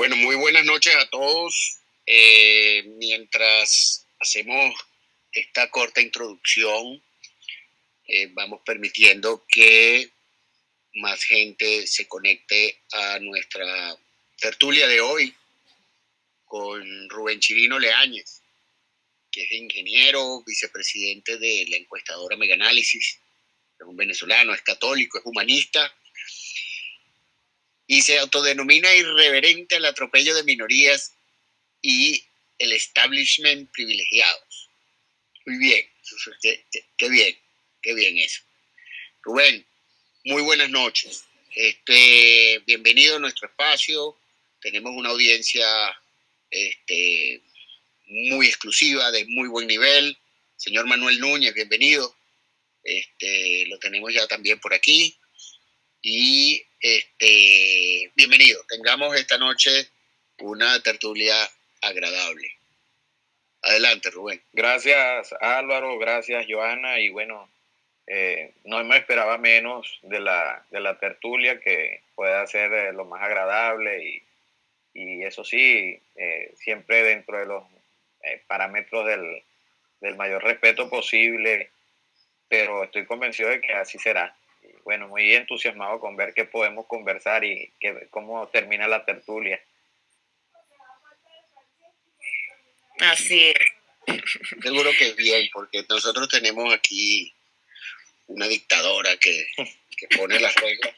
Bueno, muy buenas noches a todos. Eh, mientras hacemos esta corta introducción, eh, vamos permitiendo que más gente se conecte a nuestra tertulia de hoy con Rubén Chirino Leáñez, que es ingeniero, vicepresidente de la encuestadora Meganálisis, es un venezolano, es católico, es humanista y se autodenomina irreverente al atropello de minorías y el establishment privilegiados. Muy bien, qué, bien, qué bien eso. Rubén, muy buenas noches. Este, bienvenido a nuestro espacio. Tenemos una audiencia este, muy exclusiva, de muy buen nivel. Señor Manuel Núñez, bienvenido. Este, lo tenemos ya también por aquí. Y este, bienvenido. Tengamos esta noche una tertulia agradable. Adelante, Rubén. Gracias, Álvaro. Gracias, Joana. Y bueno, eh, no me esperaba menos de la, de la tertulia que pueda ser eh, lo más agradable y, y eso sí, eh, siempre dentro de los parámetros del, del mayor respeto posible, pero estoy convencido de que así será bueno, muy entusiasmado con ver qué podemos conversar y cómo termina la tertulia. Así es. Seguro que es bien, porque nosotros tenemos aquí una dictadora que, pone las reglas,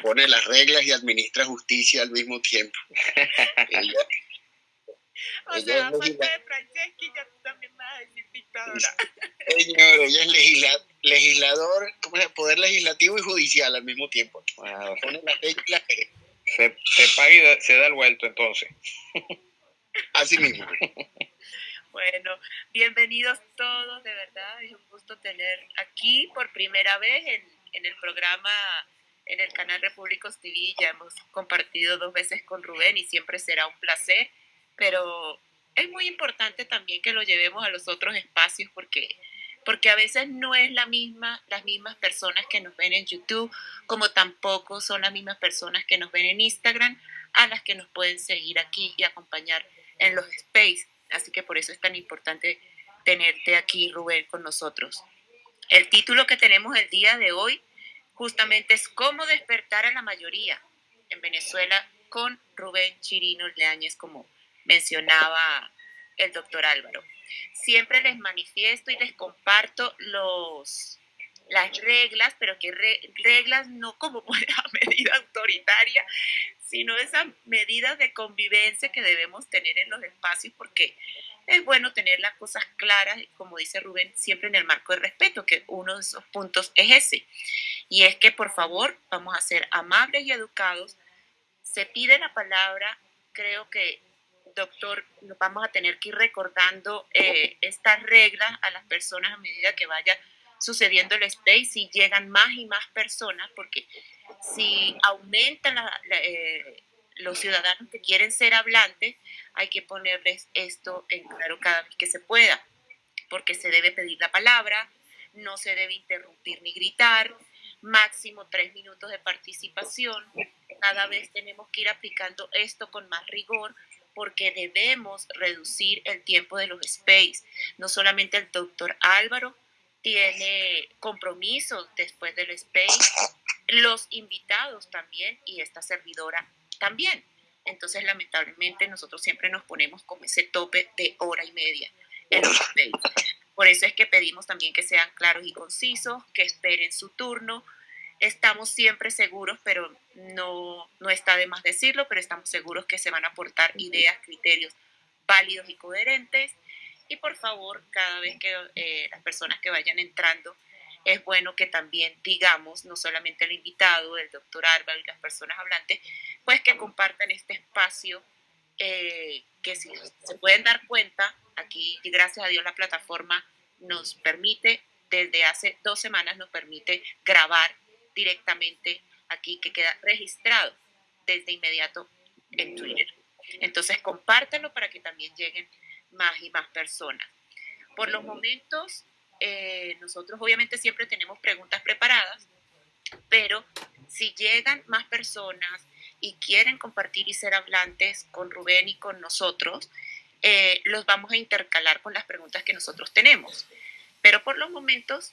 pone las reglas y administra justicia al mismo tiempo. o sea, aparte de Franceschi, ya tú también vas a decir dictadora. Señor, ella es legisladora legislador, ¿cómo es? poder legislativo y judicial al mismo tiempo. se, se paga y se da el vuelto entonces. Así mismo. Bueno, bienvenidos todos, de verdad, es un gusto tener aquí por primera vez en, en el programa, en el canal Repúblicos TV, ya hemos compartido dos veces con Rubén y siempre será un placer, pero es muy importante también que lo llevemos a los otros espacios porque porque a veces no es la misma, las mismas personas que nos ven en YouTube, como tampoco son las mismas personas que nos ven en Instagram, a las que nos pueden seguir aquí y acompañar en los space. Así que por eso es tan importante tenerte aquí, Rubén, con nosotros. El título que tenemos el día de hoy justamente es Cómo despertar a la mayoría en Venezuela con Rubén Chirino Leáñez, como mencionaba el doctor Álvaro siempre les manifiesto y les comparto los, las reglas, pero que reglas no como una medida autoritaria, sino esas medidas de convivencia que debemos tener en los espacios, porque es bueno tener las cosas claras, como dice Rubén, siempre en el marco de respeto, que uno de esos puntos es ese. Y es que, por favor, vamos a ser amables y educados. Se pide la palabra, creo que doctor, nos vamos a tener que ir recordando eh, estas reglas a las personas a medida que vaya sucediendo el space y llegan más y más personas, porque si aumentan eh, los ciudadanos que quieren ser hablantes, hay que ponerles esto en claro cada vez que se pueda, porque se debe pedir la palabra, no se debe interrumpir ni gritar, máximo tres minutos de participación. Cada vez tenemos que ir aplicando esto con más rigor porque debemos reducir el tiempo de los space. No solamente el doctor Álvaro tiene compromisos después del space, los invitados también y esta servidora también. Entonces, lamentablemente, nosotros siempre nos ponemos con ese tope de hora y media en los space. Por eso es que pedimos también que sean claros y concisos, que esperen su turno, estamos siempre seguros, pero no, no está de más decirlo, pero estamos seguros que se van a aportar ideas, criterios válidos y coherentes. Y por favor, cada vez que eh, las personas que vayan entrando, es bueno que también digamos, no solamente el invitado, el doctor Álvaro y las personas hablantes, pues que compartan este espacio, eh, que si se pueden dar cuenta, aquí, gracias a Dios, la plataforma nos permite, desde hace dos semanas nos permite grabar directamente aquí, que queda registrado desde inmediato en Twitter. Entonces, compártanlo para que también lleguen más y más personas. Por los momentos, eh, nosotros obviamente siempre tenemos preguntas preparadas, pero si llegan más personas, y quieren compartir y ser hablantes con Rubén y con nosotros, eh, los vamos a intercalar con las preguntas que nosotros tenemos. Pero por los momentos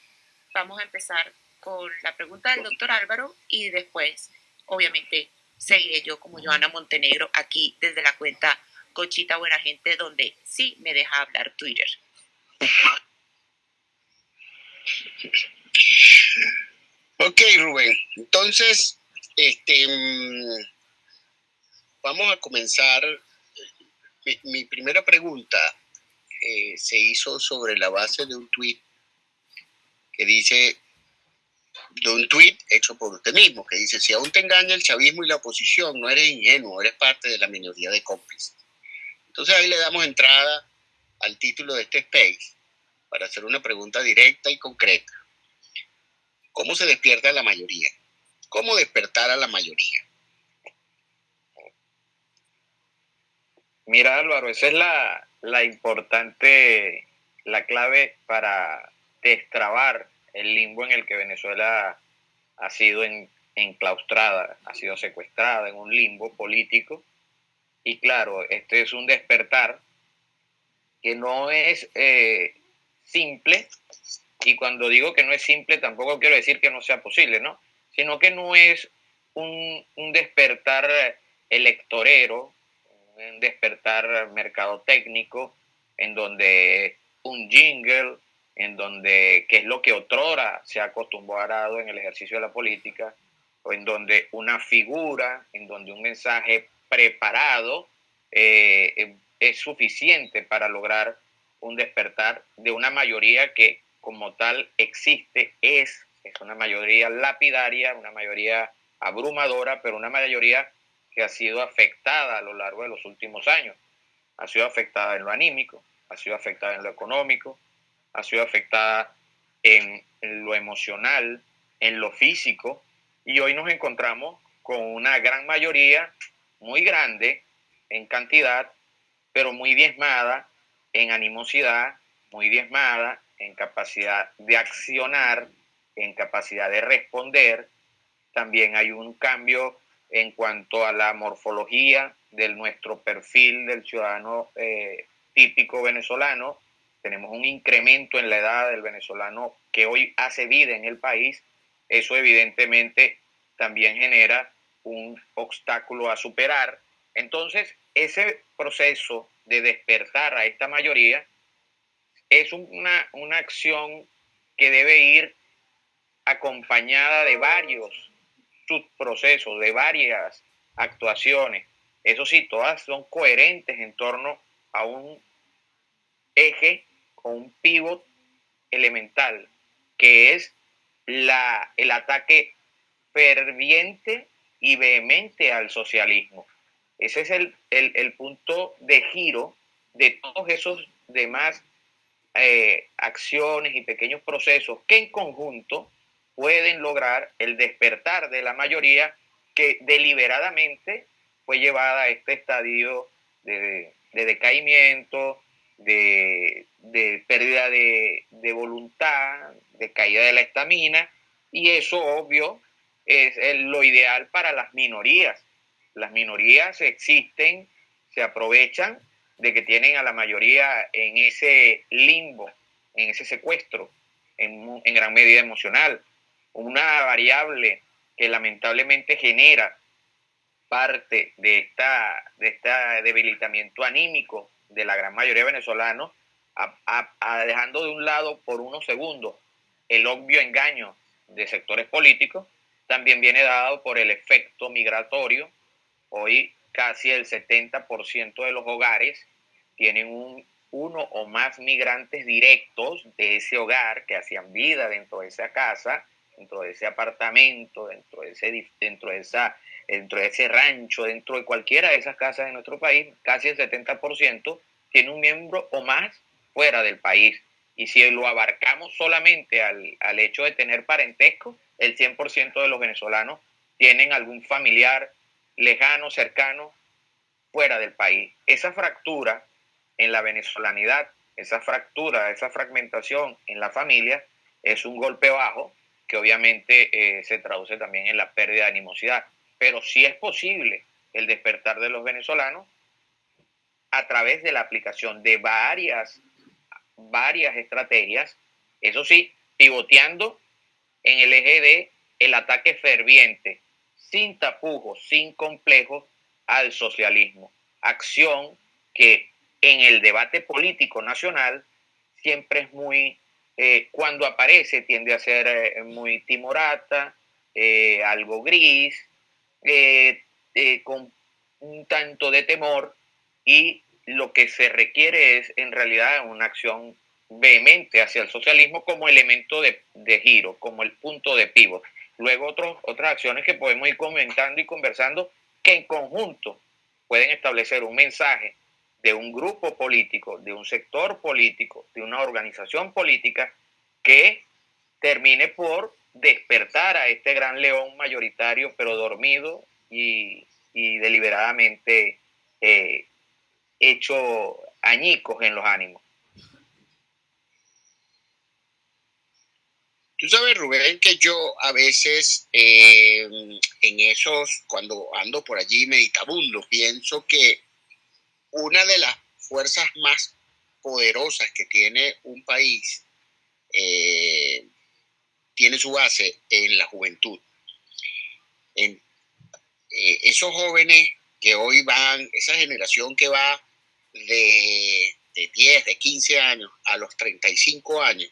vamos a empezar con la pregunta del doctor Álvaro y después, obviamente, seguiré yo como Joana Montenegro aquí desde la cuenta Cochita Buena Gente, donde sí me deja hablar Twitter. Ok, Rubén. Entonces, este, mm, vamos a comenzar. Mi, primera pregunta eh, se hizo sobre la base de un tweet que dice, de un tweet hecho por usted mismo, que dice, si aún te engaña el chavismo y la oposición, no eres ingenuo, eres parte de la minoría de cómplices. Entonces ahí le damos entrada al título de este space para hacer una pregunta directa y concreta. ¿Cómo se despierta la mayoría? ¿Cómo despertar a la mayoría? Mira Álvaro, esa es la, la importante, la clave para destrabar el limbo en el que Venezuela ha sido enclaustrada, ha sido secuestrada en un limbo político. Y claro, este es un despertar que no es eh, simple, y cuando digo que no es simple tampoco quiero decir que no sea posible, ¿no? Sino que no es un, un despertar electorero, un despertar mercadotécnico, en donde un jingle, en donde, que es lo que otrora se ha acostumbrado en el ejercicio de la política, o en donde una figura, en donde un mensaje preparado eh, es suficiente para lograr un despertar de una mayoría que como tal existe, es, es una mayoría lapidaria, una mayoría abrumadora, pero una mayoría que ha sido afectada a lo largo de los últimos años. Ha sido afectada en lo anímico, ha sido afectada en lo económico, ha sido afectada en, lo emocional, en lo físico, y hoy nos encontramos con una gran mayoría, muy grande en cantidad, pero muy diezmada en animosidad, muy diezmada en capacidad de accionar, en capacidad de responder. También hay un cambio en cuanto a la morfología de nuestro perfil del ciudadano eh, típico venezolano, tenemos un incremento en la edad del venezolano que hoy hace vida en el país, eso evidentemente también genera un obstáculo a superar. Entonces, ese proceso de despertar a esta mayoría es una, una acción que debe ir acompañada de varios subprocesos, de varias actuaciones. Eso sí, todas son coherentes en torno a un eje un pivot elemental, que es la, el ataque ferviente y vehemente al socialismo. Ese es el, punto de giro de todos esos demás eh, acciones y pequeños procesos que en conjunto pueden lograr el despertar de la mayoría que deliberadamente fue llevada a este estadio de, de decaimiento, de, pérdida de, voluntad, de caída de la estamina, y eso obvio es lo ideal para las minorías. Las minorías existen, se aprovechan de que tienen a la mayoría en ese limbo, en ese secuestro, en, en gran medida emocional. Una variable que lamentablemente genera parte de, esta, de este debilitamiento anímico de la gran mayoría de venezolanos, dejando de un lado por unos segundos el obvio engaño de sectores políticos, también viene dado por el efecto migratorio. Hoy casi el 70% de los hogares tienen un, uno o más migrantes directos de ese hogar que hacían vida dentro de esa casa, dentro de ese apartamento, dentro de ese, dentro de esa, dentro de ese rancho, dentro de cualquiera de esas casas de nuestro país, casi el 70% tiene un miembro o más fuera del país. Y si lo abarcamos solamente al, al hecho de tener parentesco, el 100% de los venezolanos tienen algún familiar lejano, cercano, fuera del país. Esa fractura en la venezolanidad, esa fractura, esa fragmentación en la familia es un golpe bajo que obviamente eh, se traduce también en la pérdida de animosidad. Pero sí es posible el despertar de los venezolanos a través de la aplicación de varias, varias estrategias, eso sí, pivoteando en el eje de el ataque ferviente, sin tapujos, sin complejos, al socialismo. Acción que en el debate político nacional siempre es muy, eh, cuando aparece tiende a ser eh, muy timorata, eh, algo gris, con un tanto de temor y lo que se requiere es en realidad una acción vehemente hacia el socialismo como elemento de, giro, como el punto de pivot. Luego otros, otras acciones que podemos ir comentando y conversando que en conjunto pueden establecer un mensaje de un grupo político, de un sector político, de una organización política que termine por despertar a este gran león mayoritario, pero dormido y, deliberadamente eh, hecho añicos en los ánimos. Tú sabes, Rubén, que yo a veces eh, en esos, cuando ando por allí meditabundo, pienso que una de las fuerzas más poderosas que tiene un país eh, tiene su base en la juventud. En eh, esos jóvenes que hoy van, esa generación que va de, de 10, de 15 años a los 35 años,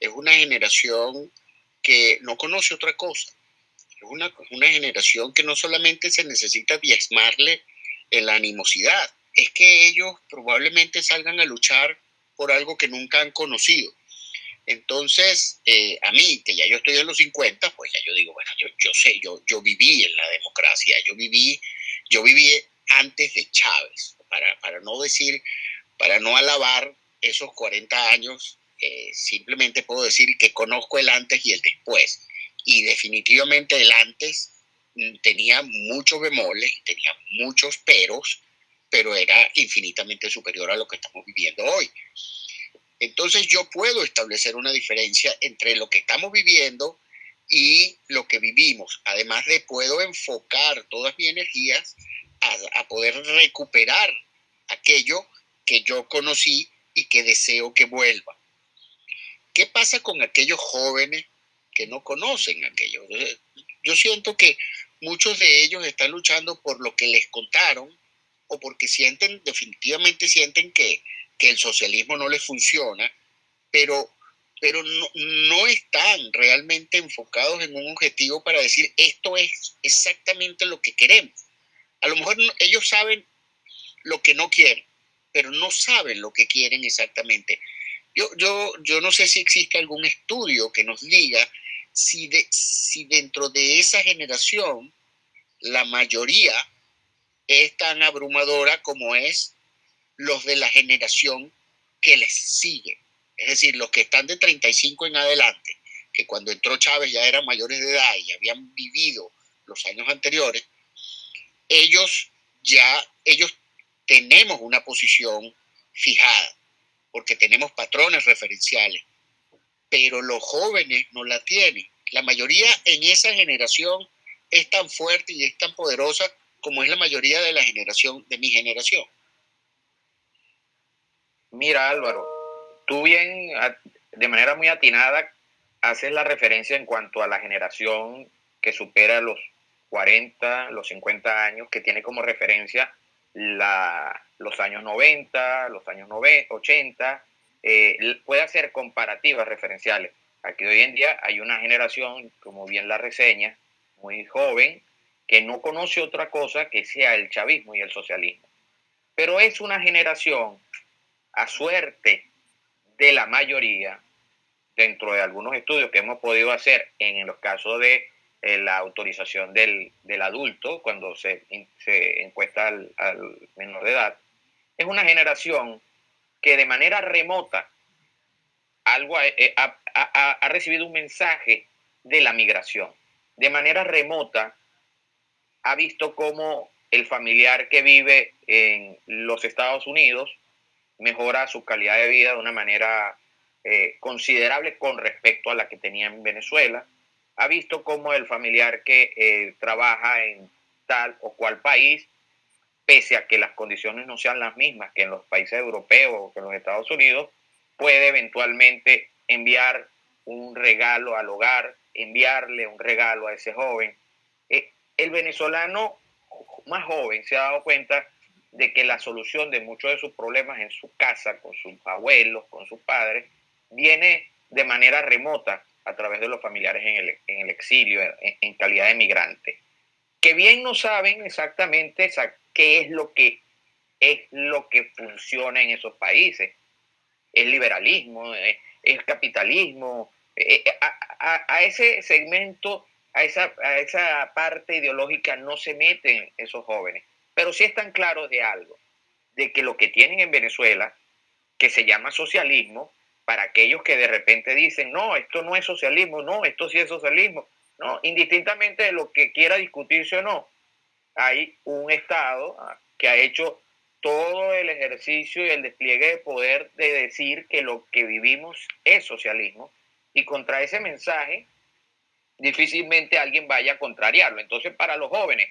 es una generación que no conoce otra cosa. Es una, una generación que no solamente se necesita diezmarle la animosidad, es que ellos probablemente salgan a luchar por algo que nunca han conocido. Entonces, eh, a mí, que ya yo estoy en los 50, pues ya yo digo, bueno, yo, yo sé, yo, yo viví en la democracia, yo viví, yo viví antes de Chávez, para, para no decir, para no alabar esos 40 años eh, simplemente puedo decir que conozco el antes y el después. Y definitivamente el antes mm, tenía muchos bemoles, tenía muchos peros, pero era infinitamente superior a lo que estamos viviendo hoy. Entonces yo puedo establecer una diferencia entre lo que estamos viviendo y lo que vivimos. Además de puedo enfocar todas mis energías a, a poder recuperar aquello que yo conocí y que deseo que vuelva. ¿Qué pasa con aquellos jóvenes que no conocen aquello? Yo siento que muchos de ellos están luchando por lo que les contaron o porque sienten, definitivamente sienten que, el socialismo no les funciona, pero, pero no, no están realmente enfocados en un objetivo para decir esto es exactamente lo que queremos. A lo mejor ellos saben lo que no quieren, pero no saben lo que quieren exactamente. Yo, yo, yo no sé si existe algún estudio que nos diga si, de, si dentro de esa generación la mayoría es tan abrumadora como es los de la generación que les sigue. Es decir, los que están de 35 en adelante, que cuando entró Chávez ya eran mayores de edad y habían vivido los años anteriores, ellos ya, ellos tenemos una posición fijada porque tenemos patrones referenciales, pero los jóvenes no la tienen. La mayoría en esa generación es tan fuerte y es tan poderosa como es la mayoría de la generación, de mi generación. Mira Álvaro, tú bien, de manera muy atinada, haces la referencia en cuanto a la generación que supera los 40, los 50 años, que tiene como referencia la, los años 90, los años 80, eh, puede hacer comparativas referenciales. Aquí hoy en día hay una generación, como bien la reseña, muy joven, que no conoce otra cosa que sea el chavismo y el socialismo. Pero es una generación, a suerte de la mayoría, dentro de algunos estudios que hemos podido hacer en los casos de eh, la autorización del, adulto cuando se, se encuesta al, menor de edad, es una generación que de manera remota algo eh, ha, ha, recibido un mensaje de la migración. De manera remota ha visto cómo el familiar que vive en los Estados Unidos mejora su calidad de vida de una manera eh, considerable con respecto a la que tenía en Venezuela ha visto cómo el familiar que eh, trabaja en tal o cual país, pese a que las condiciones no sean las mismas que en los países europeos o que en los Estados Unidos, puede eventualmente enviar un regalo al hogar, enviarle un regalo a ese joven. Eh, el venezolano más joven se ha dado cuenta de que la solución de muchos de sus problemas en su casa, con sus abuelos, con sus padres, viene de manera remota a través de los familiares en el, exilio, en, calidad de migrante, que bien no saben exactamente qué es lo que es lo que funciona en esos países. Es liberalismo, es, capitalismo. Eh, eh, a, ese segmento, a esa, a esa parte ideológica no se meten esos jóvenes, pero sí están claros de algo, de que lo que tienen en Venezuela, que se llama socialismo, para aquellos que de repente dicen, no, esto no es socialismo, no, esto sí es socialismo, no, indistintamente de lo que quiera discutirse o no, hay un Estado ah, que ha hecho todo el ejercicio y el despliegue de poder de decir que lo que vivimos es socialismo y contra ese mensaje difícilmente alguien vaya a contrariarlo. Entonces, para los jóvenes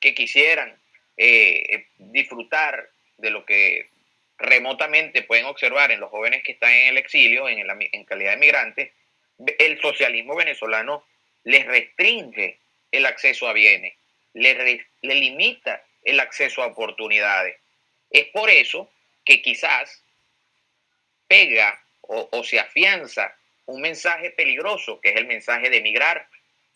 que quisieran eh, disfrutar de lo que remotamente pueden observar en los jóvenes que están en el exilio, en, calidad de migrantes, el socialismo venezolano les restringe el acceso a bienes, le, le limita el acceso a oportunidades. Es por eso que quizás pega o, o, se afianza un mensaje peligroso, que es el mensaje de emigrar,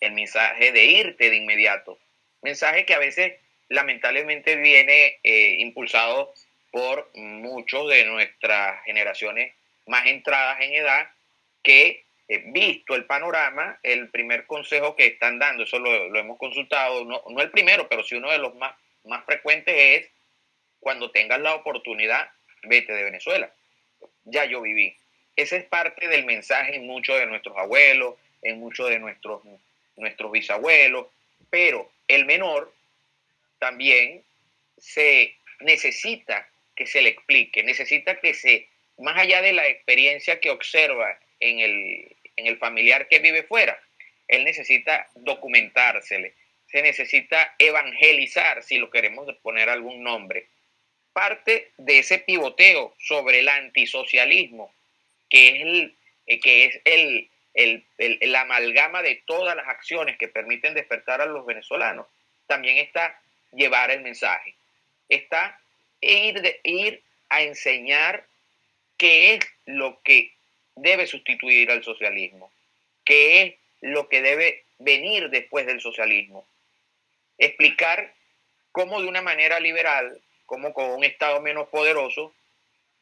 el mensaje de irte de inmediato. Mensaje que a veces lamentablemente viene eh, impulsado por muchos de nuestras generaciones más entradas en edad que, eh, visto el panorama, el primer consejo que están dando, eso lo, hemos consultado, no, no, el primero, pero sí uno de los más, más frecuentes es, cuando tengas la oportunidad, vete de Venezuela. Ya yo viví. Ese es parte del mensaje en muchos de nuestros abuelos, en muchos de nuestros, nuestros bisabuelos, pero el menor también se necesita que se le explique, necesita que se, más allá de la experiencia que observa en el, en el familiar que vive fuera, él necesita documentársele, se necesita evangelizar, si lo queremos poner algún nombre. Parte de ese pivoteo sobre el antisocialismo, que es el, eh, que es el, el, el, amalgama de todas las acciones que permiten despertar a los venezolanos, también está llevar el mensaje. Está ir, ir a enseñar qué es lo que debe sustituir al socialismo, qué es lo que debe venir después del socialismo. Explicar cómo de una manera liberal, como con un Estado menos poderoso,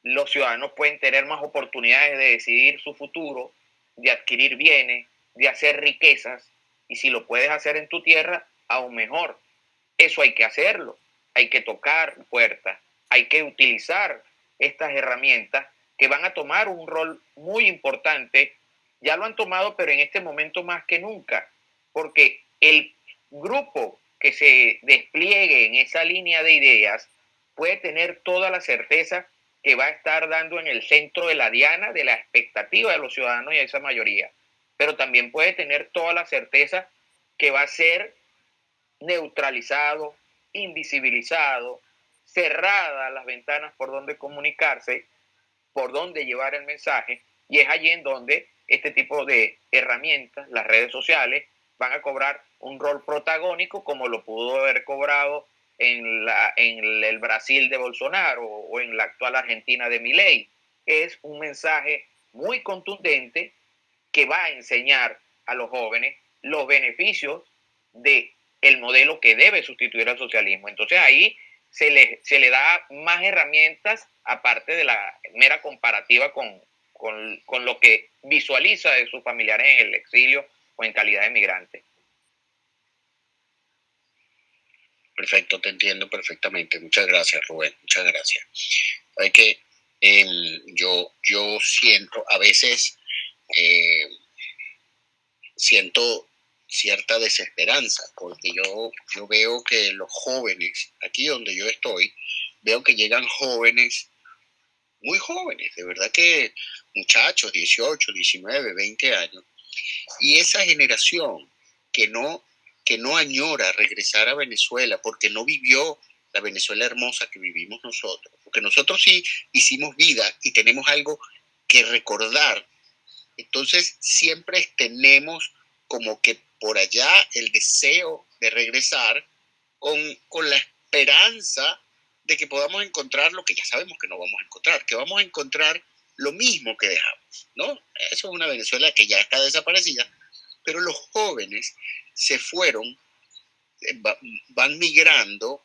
los ciudadanos pueden tener más oportunidades de decidir su futuro, de adquirir bienes, de hacer riquezas, y si lo puedes hacer en tu tierra, aún mejor. Eso hay que hacerlo, hay que tocar puertas, hay que utilizar estas herramientas que van a tomar un rol muy importante. Ya lo han tomado, pero en este momento más que nunca, porque el grupo que se despliegue en esa línea de ideas puede tener toda la certeza que va a estar dando en el centro de la diana de la expectativa de los ciudadanos y a esa mayoría. Pero también puede tener toda la certeza que va a ser neutralizado, invisibilizado, cerrada las ventanas por donde comunicarse, por donde llevar el mensaje, y es allí en donde este tipo de herramientas, las redes sociales, van a cobrar un rol protagónico como lo pudo haber cobrado en, la, en el Brasil de Bolsonaro o en la actual Argentina de Milei. Es un mensaje muy contundente que va a enseñar a los jóvenes los beneficios de el modelo que debe sustituir al socialismo. Entonces ahí se le, se le da más herramientas aparte de la mera comparativa con, con, lo que visualiza de sus familiares en el exilio o en calidad de migrante. Perfecto, te entiendo perfectamente. Muchas gracias, Rubén. Muchas gracias. Hay que em, yo, yo siento a veces eh, siento cierta desesperanza, porque yo, yo veo que los jóvenes, aquí donde yo estoy, veo que llegan jóvenes, muy jóvenes, de verdad que muchachos, 18, 19, 20 años, Y esa generación que no, que no añora regresar a Venezuela porque no vivió la Venezuela hermosa que vivimos nosotros, porque nosotros sí hicimos vida y tenemos algo que recordar. Entonces siempre tenemos como que por allá el deseo de regresar con, con la esperanza de que podamos encontrar lo que ya sabemos que no vamos a encontrar, que vamos a encontrar lo mismo que dejamos, ¿no? Eso es una Venezuela que ya está desaparecida, pero los jóvenes se fueron, eh, van migrando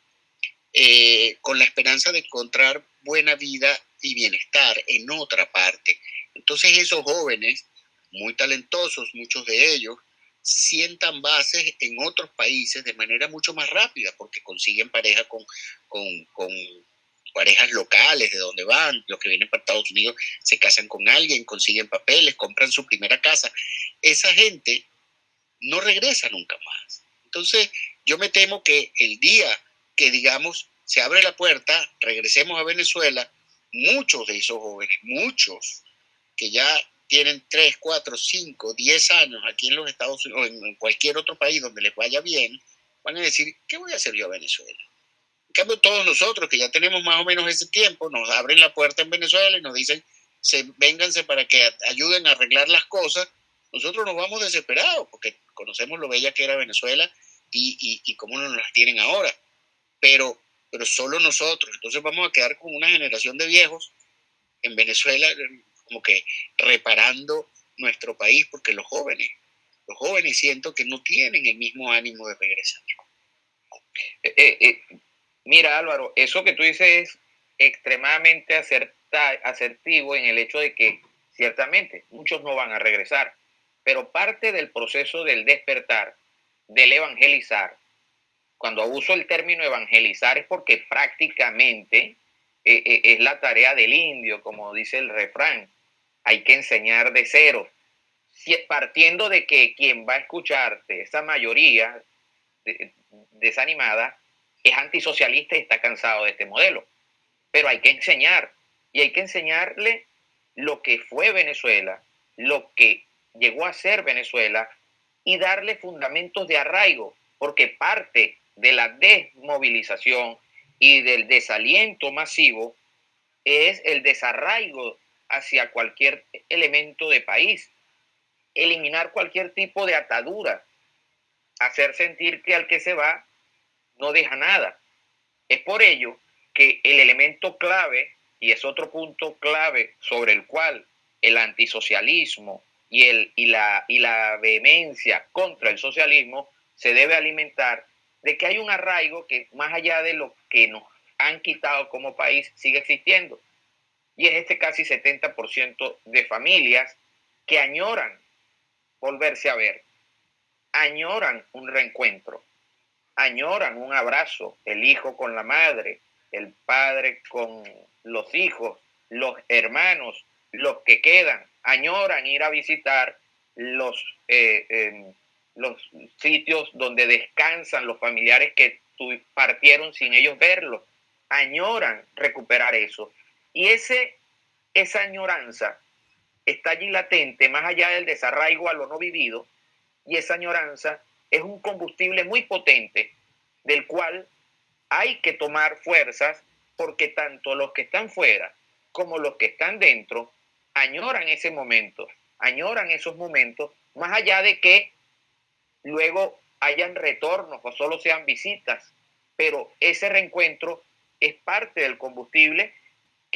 eh, con la esperanza de encontrar buena vida y bienestar en otra parte. Entonces esos jóvenes, muy talentosos, muchos de ellos, sientan bases en otros países de manera mucho más rápida, porque consiguen pareja con, con, parejas locales de donde van, los que vienen para Estados Unidos se casan con alguien, consiguen papeles, compran su primera casa. Esa gente no regresa nunca más. Entonces, yo me temo que el día que, digamos, se abre la puerta, regresemos a Venezuela, muchos de esos jóvenes, muchos que ya tienen 3, 4, 5, 10 años aquí en los Estados Unidos o en cualquier otro país donde les vaya bien, van a decir, ¿qué voy a hacer yo a Venezuela? En cambio, todos nosotros que ya tenemos más o menos ese tiempo, nos abren la puerta en Venezuela y nos dicen, se, vénganse para que ayuden a arreglar las cosas, nosotros nos vamos desesperados porque conocemos lo bella que era Venezuela y, y, y cómo nos las tienen ahora. Pero, pero solo nosotros. Entonces vamos a quedar con una generación de viejos en Venezuela como que reparando nuestro país, porque los jóvenes, los jóvenes siento que no tienen el mismo ánimo de regresar. Eh, eh, eh, mira Álvaro, eso que tú dices es extremadamente asertivo en el hecho de que ciertamente muchos no van a regresar, pero parte del proceso del despertar, del evangelizar, cuando uso el término evangelizar es porque prácticamente es la tarea del indio, como dice el refrán hay que enseñar de cero. partiendo de que quien va a escucharte, esa mayoría desanimada, es antisocialista y está cansado de este modelo. Pero hay que enseñar, y hay que enseñarle lo que fue Venezuela, lo que llegó a ser Venezuela, y darle fundamentos de arraigo, porque parte de la desmovilización y del desaliento masivo es el desarraigo hacia cualquier elemento de país, eliminar cualquier tipo de atadura, hacer sentir que al que se va no deja nada. Es por ello que el elemento clave, y es otro punto clave sobre el cual el antisocialismo y, el, y, la, y la vehemencia contra el socialismo se debe alimentar de que hay un arraigo que más allá de lo que nos han quitado como país sigue existiendo y es este casi 70% de familias que añoran volverse a ver, añoran un reencuentro, añoran un abrazo, el hijo con la madre, el padre con los hijos, los hermanos, los que quedan, añoran ir a visitar los, eh, em, los sitios donde descansan los familiares que partieron sin ellos verlos, añoran recuperar eso. Y ese, esa añoranza está allí latente, más allá del desarraigo a lo no vivido, y esa añoranza es un combustible muy potente del cual hay que tomar fuerzas porque tanto los que están fuera como los que están dentro añoran ese momento, añoran esos momentos, más allá de que luego hayan retornos o solo sean visitas, pero ese reencuentro es parte del combustible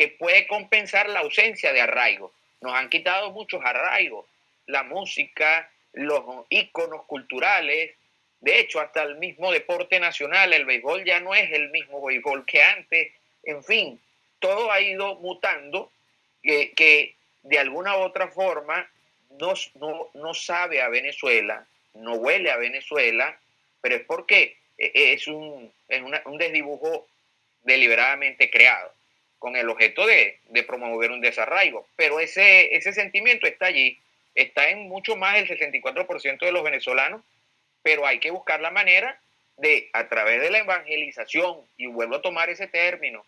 que puede compensar la ausencia de arraigo. Nos han quitado muchos arraigos, la música, los íconos culturales, de hecho hasta el mismo deporte nacional, el béisbol ya no es el mismo béisbol que antes, en fin, todo ha ido mutando que, de alguna u otra forma no, sabe a Venezuela, no huele a Venezuela, pero es porque e, e, es un, es un desdibujo deliberadamente creado con el objeto de, promover un desarraigo. Pero ese, ese sentimiento está allí, está en mucho más del 64% de los venezolanos, pero hay que buscar la manera de, a través de la evangelización, y vuelvo a tomar ese término,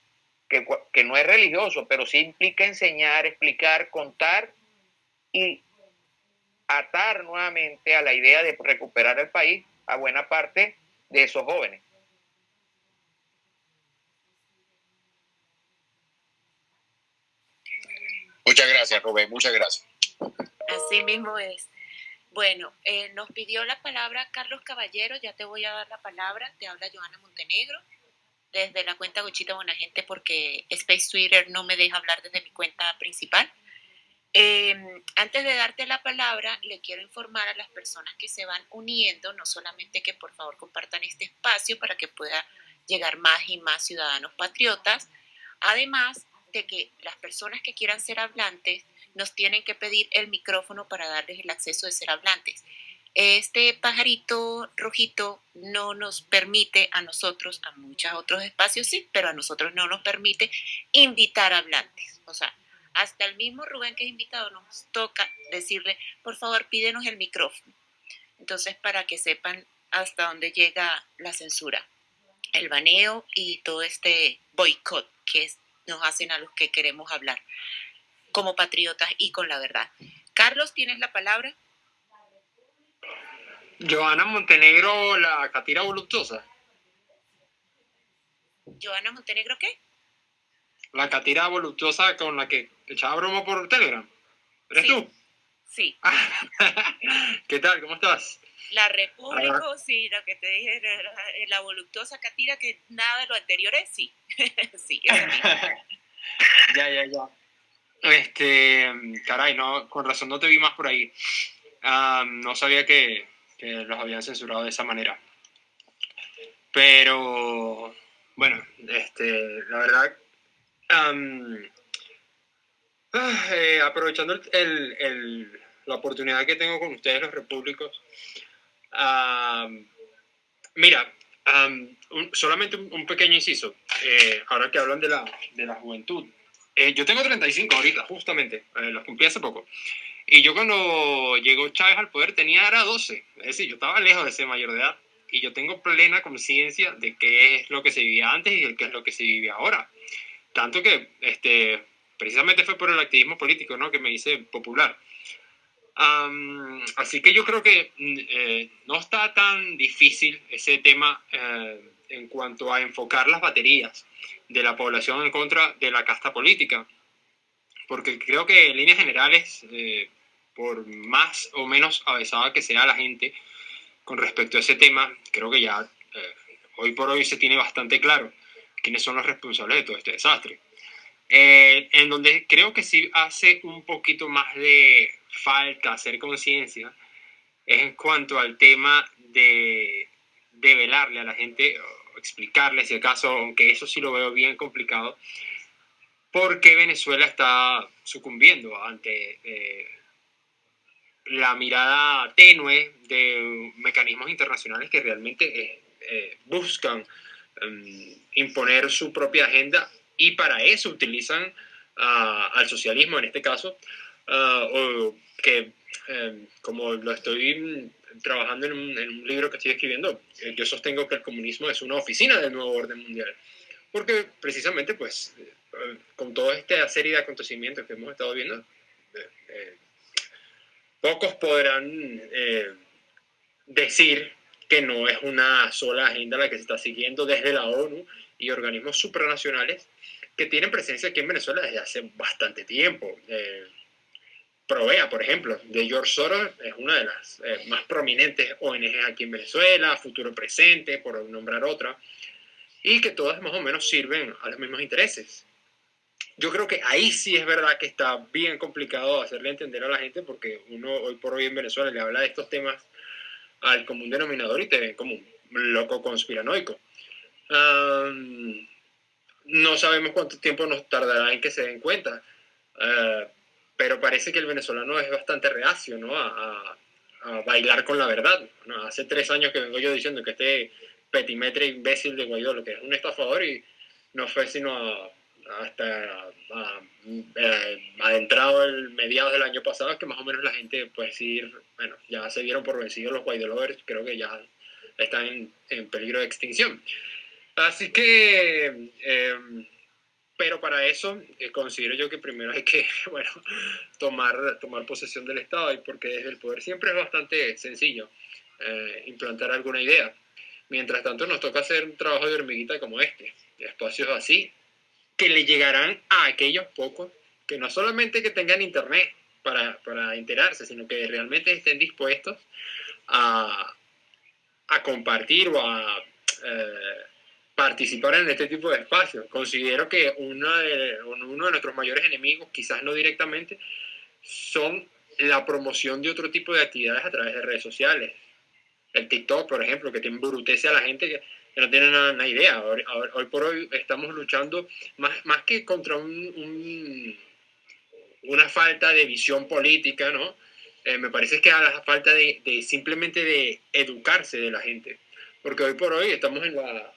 que, que no es religioso, pero sí implica enseñar, explicar, contar y atar nuevamente a la idea de recuperar el país a buena parte de esos jóvenes. Muchas gracias, Rubén, muchas gracias. Así mismo es. Bueno, eh, nos pidió la palabra Carlos Caballero, ya te voy a dar la palabra, te habla Joana Montenegro desde la cuenta Gochita Bonagente porque Space Twitter no me deja hablar desde mi cuenta principal. Em, antes de darte la palabra, le quiero informar a las personas que se van uniendo, no solamente que por favor compartan este espacio para que pueda llegar más y más ciudadanos patriotas, además de que las personas que quieran ser hablantes nos tienen que pedir el micrófono para darles el acceso de ser hablantes. Este pajarito rojito no nos permite a nosotros, a muchos otros espacios sí, pero a nosotros no nos permite invitar hablantes. O sea, hasta el mismo Rubén que es invitado nos toca decirle, por favor, pídenos el micrófono. Entonces, para que sepan hasta dónde llega la censura, el baneo y todo este boicot que nos hacen a los que queremos hablar como patriotas y con la verdad. Carlos, ¿tienes la palabra? Joana Montenegro, la catira voluptuosa. ¿Joana Montenegro qué? La catira voluptuosa con la que echaba broma por Telegram. ¿Eres tú? Sí. ¿Qué tal? ¿Cómo estás? La República, sí, lo que te dije, la, voluptuosa catira que nada de lo anterior es, sí. sí, ya, ya, ya. Este, caray, no, con razón no te vi más por ahí. Ah, no sabía que, los habían censurado de esa manera. Pero, bueno, este, la verdad, eh, aprovechando el, la oportunidad que tengo con ustedes, los repúblicos, mira, solamente un, pequeño inciso, eh, ahora que hablan de la, de la juventud. Eh, yo tengo 35 ahorita, justamente, los cumplí hace poco. Y yo cuando llegó Chávez al poder tenía era 12, es decir, yo estaba lejos de ser mayor de edad y yo tengo plena conciencia de qué es lo que se vivía antes y qué es lo que se vive ahora. Tanto que este, precisamente fue por el activismo político ¿no? que me hice popular. Así que yo creo que mm, eh, no está tan difícil ese tema eh, en cuanto a enfocar las baterías de la población en contra de la casta política porque creo que en líneas generales, eh, por más o menos avesada que sea la gente con respecto a ese tema, creo que ya eh, hoy por hoy se tiene bastante claro quiénes son los responsables de todo este desastre. Eh, en donde creo que sí hace un poquito más de falta hacer conciencia es en cuanto al tema de, de velarle a la gente, o explicarle si acaso, aunque eso sí lo veo bien complicado, porque Venezuela está sucumbiendo ante eh, la mirada tenue de mecanismos internacionales que realmente eh, eh, buscan em, imponer su propia agenda y para eso utilizan al socialismo en este caso, ah, o que em, como lo estoy trabajando en un, en un, libro que estoy escribiendo, yo sostengo que el comunismo es una oficina del nuevo orden mundial, porque precisamente pues con toda esta serie de acontecimientos que hemos estado viendo, eh, eh, pocos podrán eh, decir que no es una sola agenda la que se está siguiendo desde la ONU y organismos supranacionales que tienen presencia aquí en Venezuela desde hace bastante tiempo. Provea, por ejemplo, de George Soros, es una de las más prominentes ONGs aquí en Venezuela, Futuro Presente, por nombrar otra, y que todas más o menos sirven a los mismos intereses yo creo que ahí sí es verdad que está bien complicado hacerle entender a la gente porque uno hoy por hoy en Venezuela le habla de estos temas al común denominador y te ven como un loco conspiranoico. no sabemos cuánto tiempo nos tardará en que se den cuenta, ah, pero parece que el venezolano es bastante reacio ¿no? a, bailar con la verdad. Hace tres años que vengo yo diciendo que este petimetre imbécil de Guaidó lo que es un estafador y no fue sino a hasta eh, adentrado el mediados del año pasado, que más o menos la gente puede decir, bueno, ya se dieron por vencidos los Guaidolovers, creo que ya están en, peligro de extinción. Así que, em, pero para eso eh, considero yo que primero hay que, bueno, tomar, tomar posesión del Estado y porque desde el poder siempre es bastante sencillo eh, implantar alguna idea. Mientras tanto nos toca hacer un trabajo de hormiguita como este, espacios así, que le llegarán a aquellos pocos que no solamente que tengan internet para, para enterarse, sino que realmente estén dispuestos a, a compartir o a eh, participar en este tipo de espacios. Considero que uno de, uno de nuestros mayores enemigos, quizás no directamente, son la promoción de otro tipo de actividades a través de redes sociales. El TikTok, por ejemplo, que te embrutece a la gente que, no tiene nada, idea. Hoy, por hoy estamos luchando más, más que contra un, una falta de visión política, ¿no? Eh, me parece que a la falta de, de simplemente de educarse de la gente. Porque hoy por hoy estamos en la,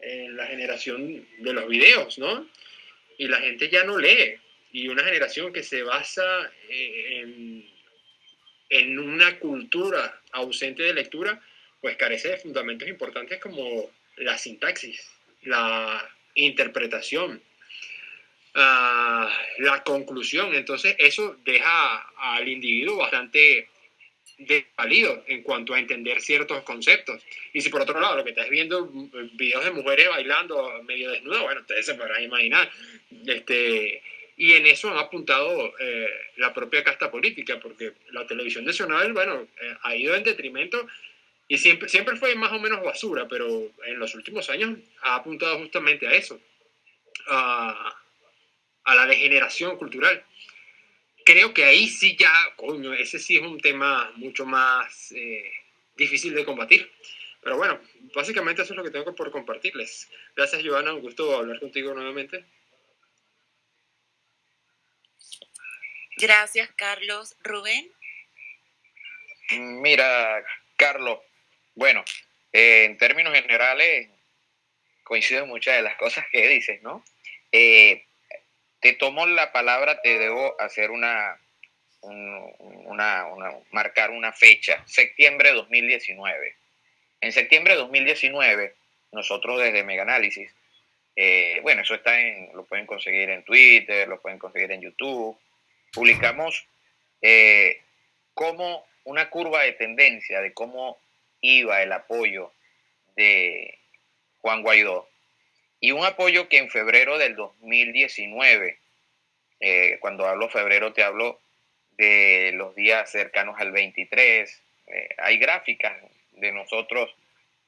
en la generación de los videos, ¿no? Y la gente ya no lee. Y una generación que se basa eh, en, una cultura ausente de lectura, pues carece de fundamentos importantes como la sintaxis, la interpretación, ah, la conclusión. Entonces, eso deja al individuo bastante desvalido en cuanto a entender ciertos conceptos. Y si por otro lado lo que estás viendo videos de mujeres bailando medio desnudas, bueno, ustedes se podrán imaginar. Este, y en eso han apuntado eh, la propia casta política, porque la televisión nacional, bueno, eh, ha ido en detrimento y siempre, siempre fue más o menos basura, pero en los últimos años ha apuntado justamente a eso, a la degeneración cultural creo que ahí sí ya, coño, ese sí es un tema mucho más eh, difícil de combatir. Pero bueno, básicamente eso es lo que tengo por compartirles. Gracias, Joana, un gusto hablar contigo nuevamente. Gracias, Carlos. Rubén. Mira, Carlos, bueno, eh, en términos generales, coincido en muchas de las cosas que dices, ¿no? Eh, te tomo la palabra, te debo hacer una, una, marcar una fecha, septiembre de 2019. En septiembre de 2019, nosotros desde Mega Análisis, eh, bueno, eso está en, lo pueden conseguir en Twitter, lo pueden conseguir en YouTube, publicamos eh, como una curva de tendencia de cómo iba el apoyo de Juan Guaidó y un apoyo que en febrero del 2019, eh, cuando hablo febrero te hablo de los días cercanos al 23, eh, hay gráficas de nosotros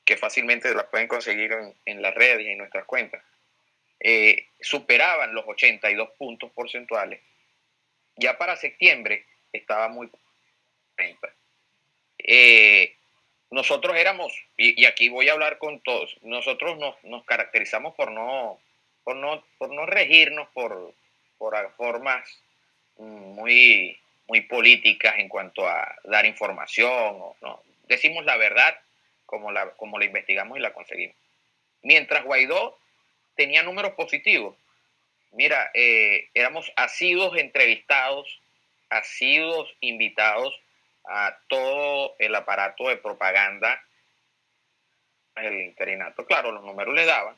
que fácilmente las pueden conseguir en, las redes y en nuestras cuentas, eh, superaban los 82 puntos porcentuales. Ya para septiembre estaba muy... Eh, nosotros éramos, y, aquí voy a hablar con todos, nosotros nos, caracterizamos por no, por no, por no regirnos por, por formas muy, muy políticas en cuanto a dar información. no. Decimos la verdad como la, como la investigamos y la conseguimos. Mientras Guaidó tenía números positivos. Mira, eh, éramos asidos entrevistados, asidos invitados a todo el aparato de propaganda el interinato. Claro, los números le daban.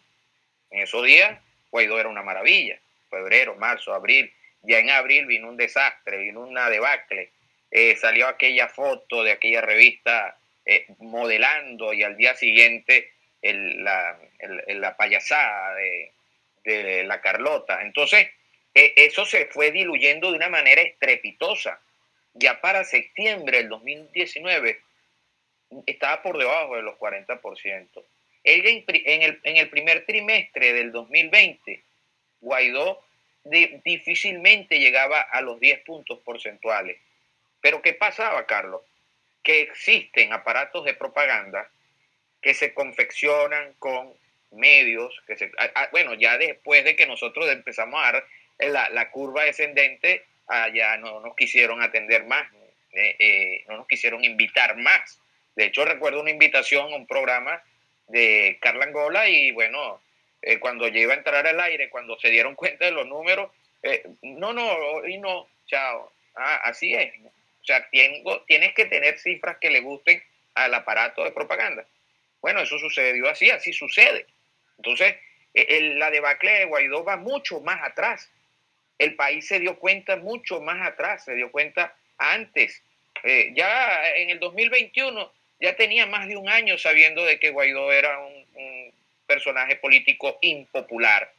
En esos días, Guaidó era una maravilla. Febrero, marzo, abril. Ya en abril vino un desastre, vino una debacle. Eh, salió aquella foto de aquella revista eh, modelando y al día siguiente la, payasada de, de, la Carlota. Entonces, eh, eso se fue diluyendo de una manera estrepitosa ya para septiembre del 2019 estaba por debajo de los 40%. Ella en el, en el primer trimestre del 2020, Guaidó difícilmente llegaba a los 10 puntos porcentuales. Pero ¿qué pasaba, Carlos? Que existen aparatos de propaganda que se confeccionan con medios, que se, bueno, ya después de que nosotros empezamos a dar la, la curva descendente, allá no nos quisieron atender más, eh, eh, no nos quisieron invitar más. De hecho, recuerdo una invitación a un programa de Carla Angola y bueno, eh, cuando iba a entrar al aire, cuando se dieron cuenta de los números, no, no, y no, chao. Ah, así es. O sea, tengo, tienes que tener cifras que le gusten al aparato de propaganda. Bueno, eso sucedió así, así sucede. Entonces, e, la debacle de Guaidó va mucho más atrás. El país se dio cuenta mucho más atrás, se dio cuenta antes. Eh, ya en el 2021 ya tenía más de un año sabiendo de que Guaidó era un, un personaje político impopular.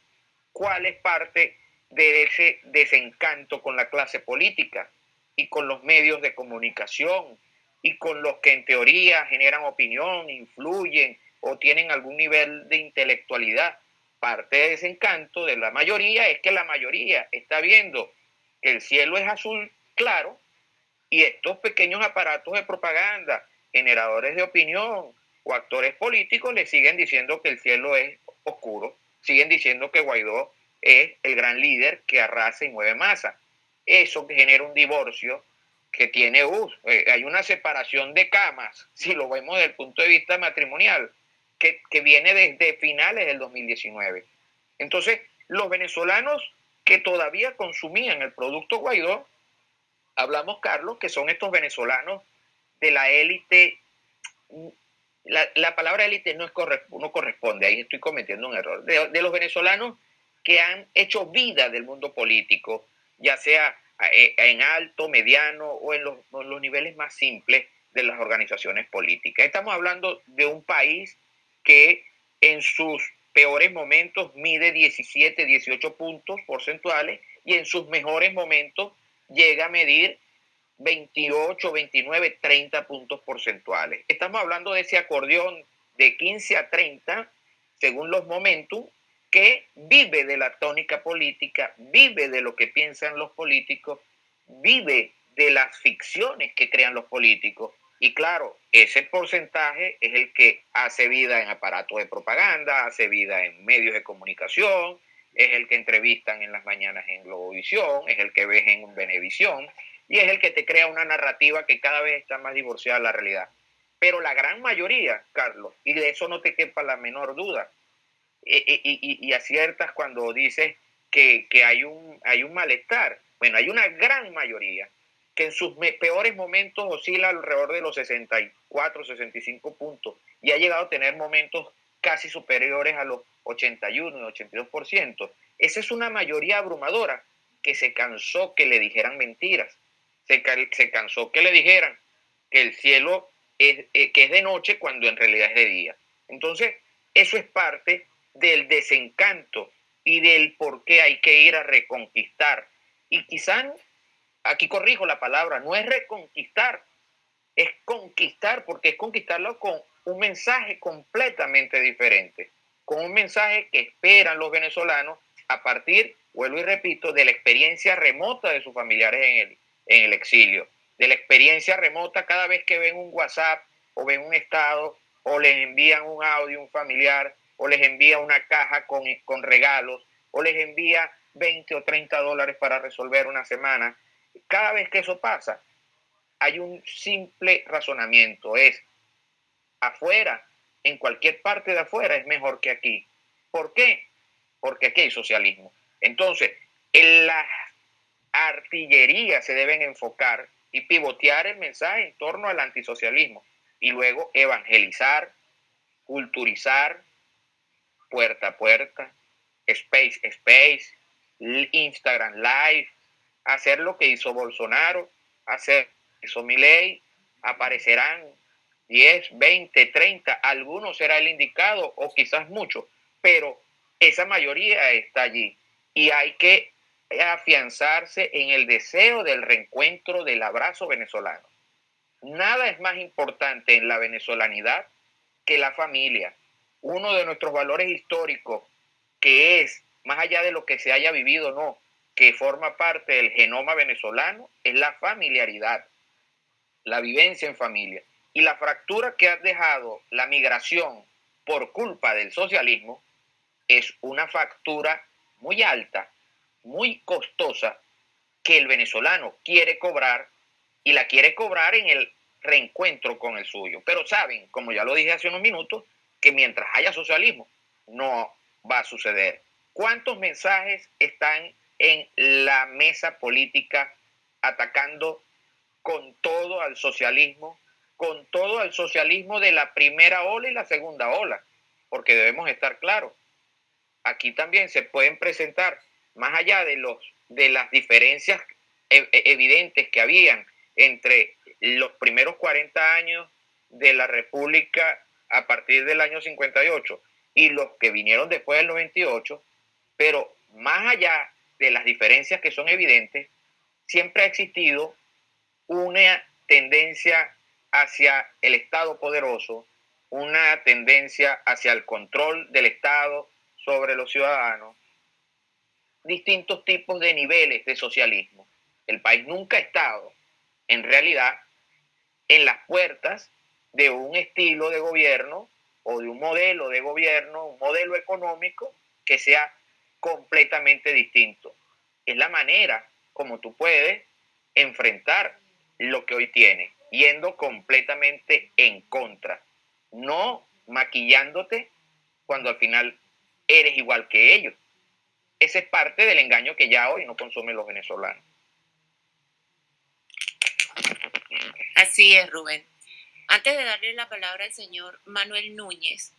¿Cuál es parte de ese desencanto con la clase política y con los medios de comunicación y con los que en teoría generan opinión, influyen o tienen algún nivel de intelectualidad? Parte de ese encanto de la mayoría es que la mayoría está viendo que el cielo es azul claro y estos pequeños aparatos de propaganda, generadores de opinión o actores políticos le siguen diciendo que el cielo es oscuro, siguen diciendo que Guaidó es el gran líder que arrasa y mueve masa. Eso genera un divorcio que tiene, uh, hay una separación de camas, si lo vemos desde el punto de vista matrimonial que, viene desde finales del 2019. Entonces, los venezolanos que todavía consumían el producto Guaidó, hablamos, Carlos, que son estos venezolanos de la élite. La, palabra élite no, es no corresponde, ahí estoy cometiendo un error. De, los venezolanos que han hecho vida del mundo político, ya sea eh, en alto, mediano o en los, en los niveles más simples de las organizaciones políticas. Estamos hablando de un país que en sus peores momentos mide 17, 18 puntos porcentuales y en sus mejores momentos llega a medir 28, 29, 30 puntos porcentuales. Estamos hablando de ese acordeón de 15 a 30, según los momentos, que vive de la tónica política, vive de lo que piensan los políticos, vive de las ficciones que crean los políticos y claro, ese porcentaje es el que hace vida en aparatos de propaganda, hace vida en medios de comunicación, es el que entrevistan en las mañanas en Globovisión, es el que ves en Venevisión y es el que te crea una narrativa que cada vez está más divorciada de la realidad. Pero la gran mayoría, Carlos, y de eso no te quepa la menor duda, e, e, y, aciertas cuando dices que, que hay, un, hay un malestar. Bueno, hay una gran mayoría que en sus peores momentos oscila alrededor de los 64, 65 puntos y ha llegado a tener momentos casi superiores a los 81 y 82%. Esa es una mayoría abrumadora que se cansó que le dijeran mentiras, se, se cansó que le dijeran que el cielo es, eh, que es de noche cuando en realidad es de día. Entonces, eso es parte del desencanto y del por qué hay que ir a reconquistar. Y quizás aquí corrijo la palabra, no es reconquistar, es conquistar, porque es conquistarlo con un mensaje completamente diferente, con un mensaje que esperan los venezolanos a partir, vuelvo y repito, de la experiencia remota de sus familiares en el, en el exilio, de la experiencia remota cada vez que ven un WhatsApp o ven un estado o les envían un audio un familiar o les envía una caja con, con regalos o les envía 20 o 30 dólares para resolver una semana cada vez que eso pasa, hay un simple razonamiento, es afuera, en cualquier parte de afuera es mejor que aquí. ¿Por qué? Porque aquí hay socialismo. Entonces, en la artillería se deben enfocar y pivotear el mensaje en torno al antisocialismo y luego evangelizar, culturizar, puerta a puerta, space, space, Instagram Live, hacer lo que hizo Bolsonaro, hacer eso Milei, aparecerán 10, 20, 30, algunos será el indicado o quizás muchos, pero esa mayoría está allí y hay que afianzarse en el deseo del reencuentro del abrazo venezolano. Nada es más importante en la venezolanidad que la familia. Uno de nuestros valores históricos, que es, más allá de lo que se haya vivido, no, que forma parte del genoma venezolano es la familiaridad, la vivencia en familia. Y la fractura que ha dejado la migración por culpa del socialismo es una factura muy alta, muy costosa, que el venezolano quiere cobrar y la quiere cobrar en el reencuentro con el suyo. Pero saben, como ya lo dije hace unos minutos, que mientras haya socialismo no va a suceder. ¿Cuántos mensajes están en la mesa política atacando con todo al socialismo, con todo al socialismo de la primera ola y la segunda ola, porque debemos estar claros. aquí también se pueden presentar, más allá de, los, de las diferencias e, e, evidentes que habían entre los primeros 40 años de la República a partir del año 58 y los que vinieron después del 98, pero más allá de las diferencias que son evidentes, siempre ha existido una tendencia hacia el Estado poderoso, una tendencia hacia el control del Estado sobre los ciudadanos, distintos tipos de niveles de socialismo. El país nunca ha estado, en realidad, en las puertas de un estilo de gobierno o de un modelo de gobierno, un modelo económico que sea completamente distinto. Es la manera como tú puedes enfrentar lo que hoy tienes, yendo completamente en contra, no maquillándote cuando al final eres igual que ellos. Ese es parte del engaño que ya hoy no consumen los venezolanos. Así es, Rubén. Antes de darle la palabra al señor Manuel Núñez,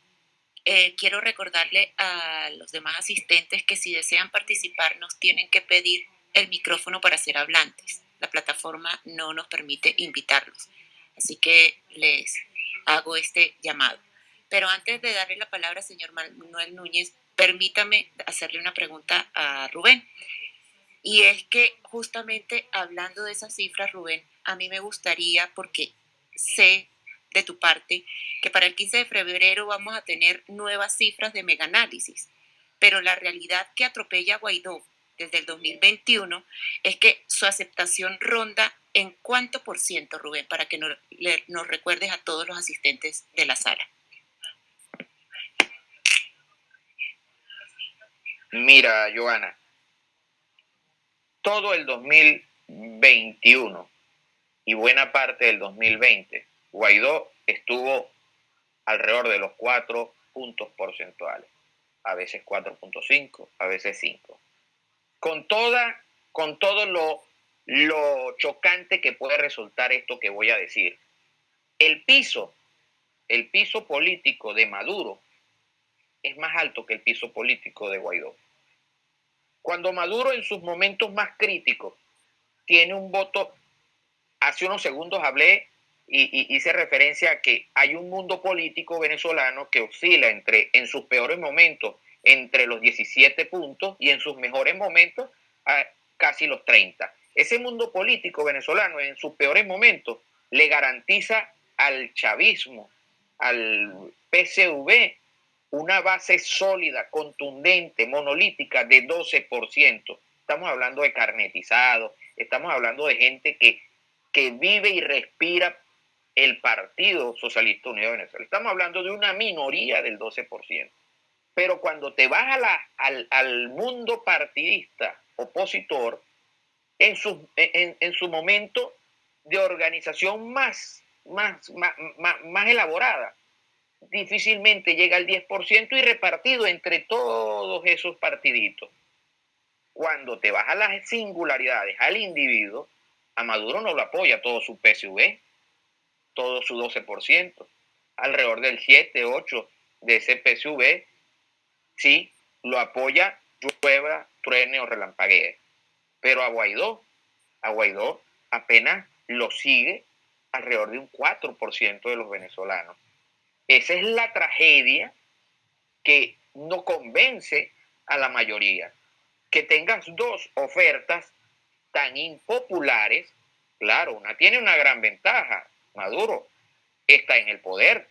eh, quiero recordarle a los demás asistentes que si desean participar nos tienen que pedir el micrófono para ser hablantes. La plataforma no nos permite invitarlos. Así que les hago este llamado. Pero antes de darle la palabra al señor Manuel Núñez, permítame hacerle una pregunta a Rubén. Y es que justamente hablando de esas cifras, Rubén, a mí me gustaría, porque sé de tu parte que para el 15 de febrero vamos a tener nuevas cifras de megaanálisis, pero la realidad que atropella a Guaidó desde el 2021 es que su aceptación ronda en cuánto por ciento, Rubén, para que nos, nos recuerdes a todos los asistentes de la sala. Mira, Joana, todo el 2021 y buena parte del 2020 Guaidó estuvo alrededor de los 4 puntos porcentuales, a veces 4.5, a veces 5. Con, toda, con todo lo, lo chocante que puede resultar esto que voy a decir, el piso, el piso político de Maduro es más alto que el piso político de Guaidó. Cuando Maduro en sus momentos más críticos tiene un voto, hace unos segundos hablé y, hice referencia a que hay un mundo político venezolano que oscila entre, en sus peores momentos, entre los 17 puntos y en sus mejores momentos a casi los 30. Ese mundo político venezolano en sus peores momentos le garantiza al chavismo, al PCV, una base sólida, contundente, monolítica de 12%. Estamos hablando de carnetizados, estamos hablando de gente que, que vive y respira el Partido Socialista Unido de Venezuela. Estamos hablando de una minoría del 12%. Pero cuando te vas a la, al, mundo partidista opositor, en su, en, su momento de organización más, más, más, más, elaborada, difícilmente llega al 10% y repartido entre todos esos partiditos. Cuando te vas a las singularidades, al individuo, a Maduro no lo apoya todo su PSV, todo su 12%, alrededor del 7, 8 de ese PSV, sí, lo apoya, llueva, truene o relampaguee. Pero a Guaidó, a Guaidó apenas lo sigue alrededor de un 4% de los venezolanos. Esa es la tragedia que no convence a la mayoría. Que tengas dos ofertas tan impopulares, claro, una tiene una gran ventaja, Maduro está en el poder,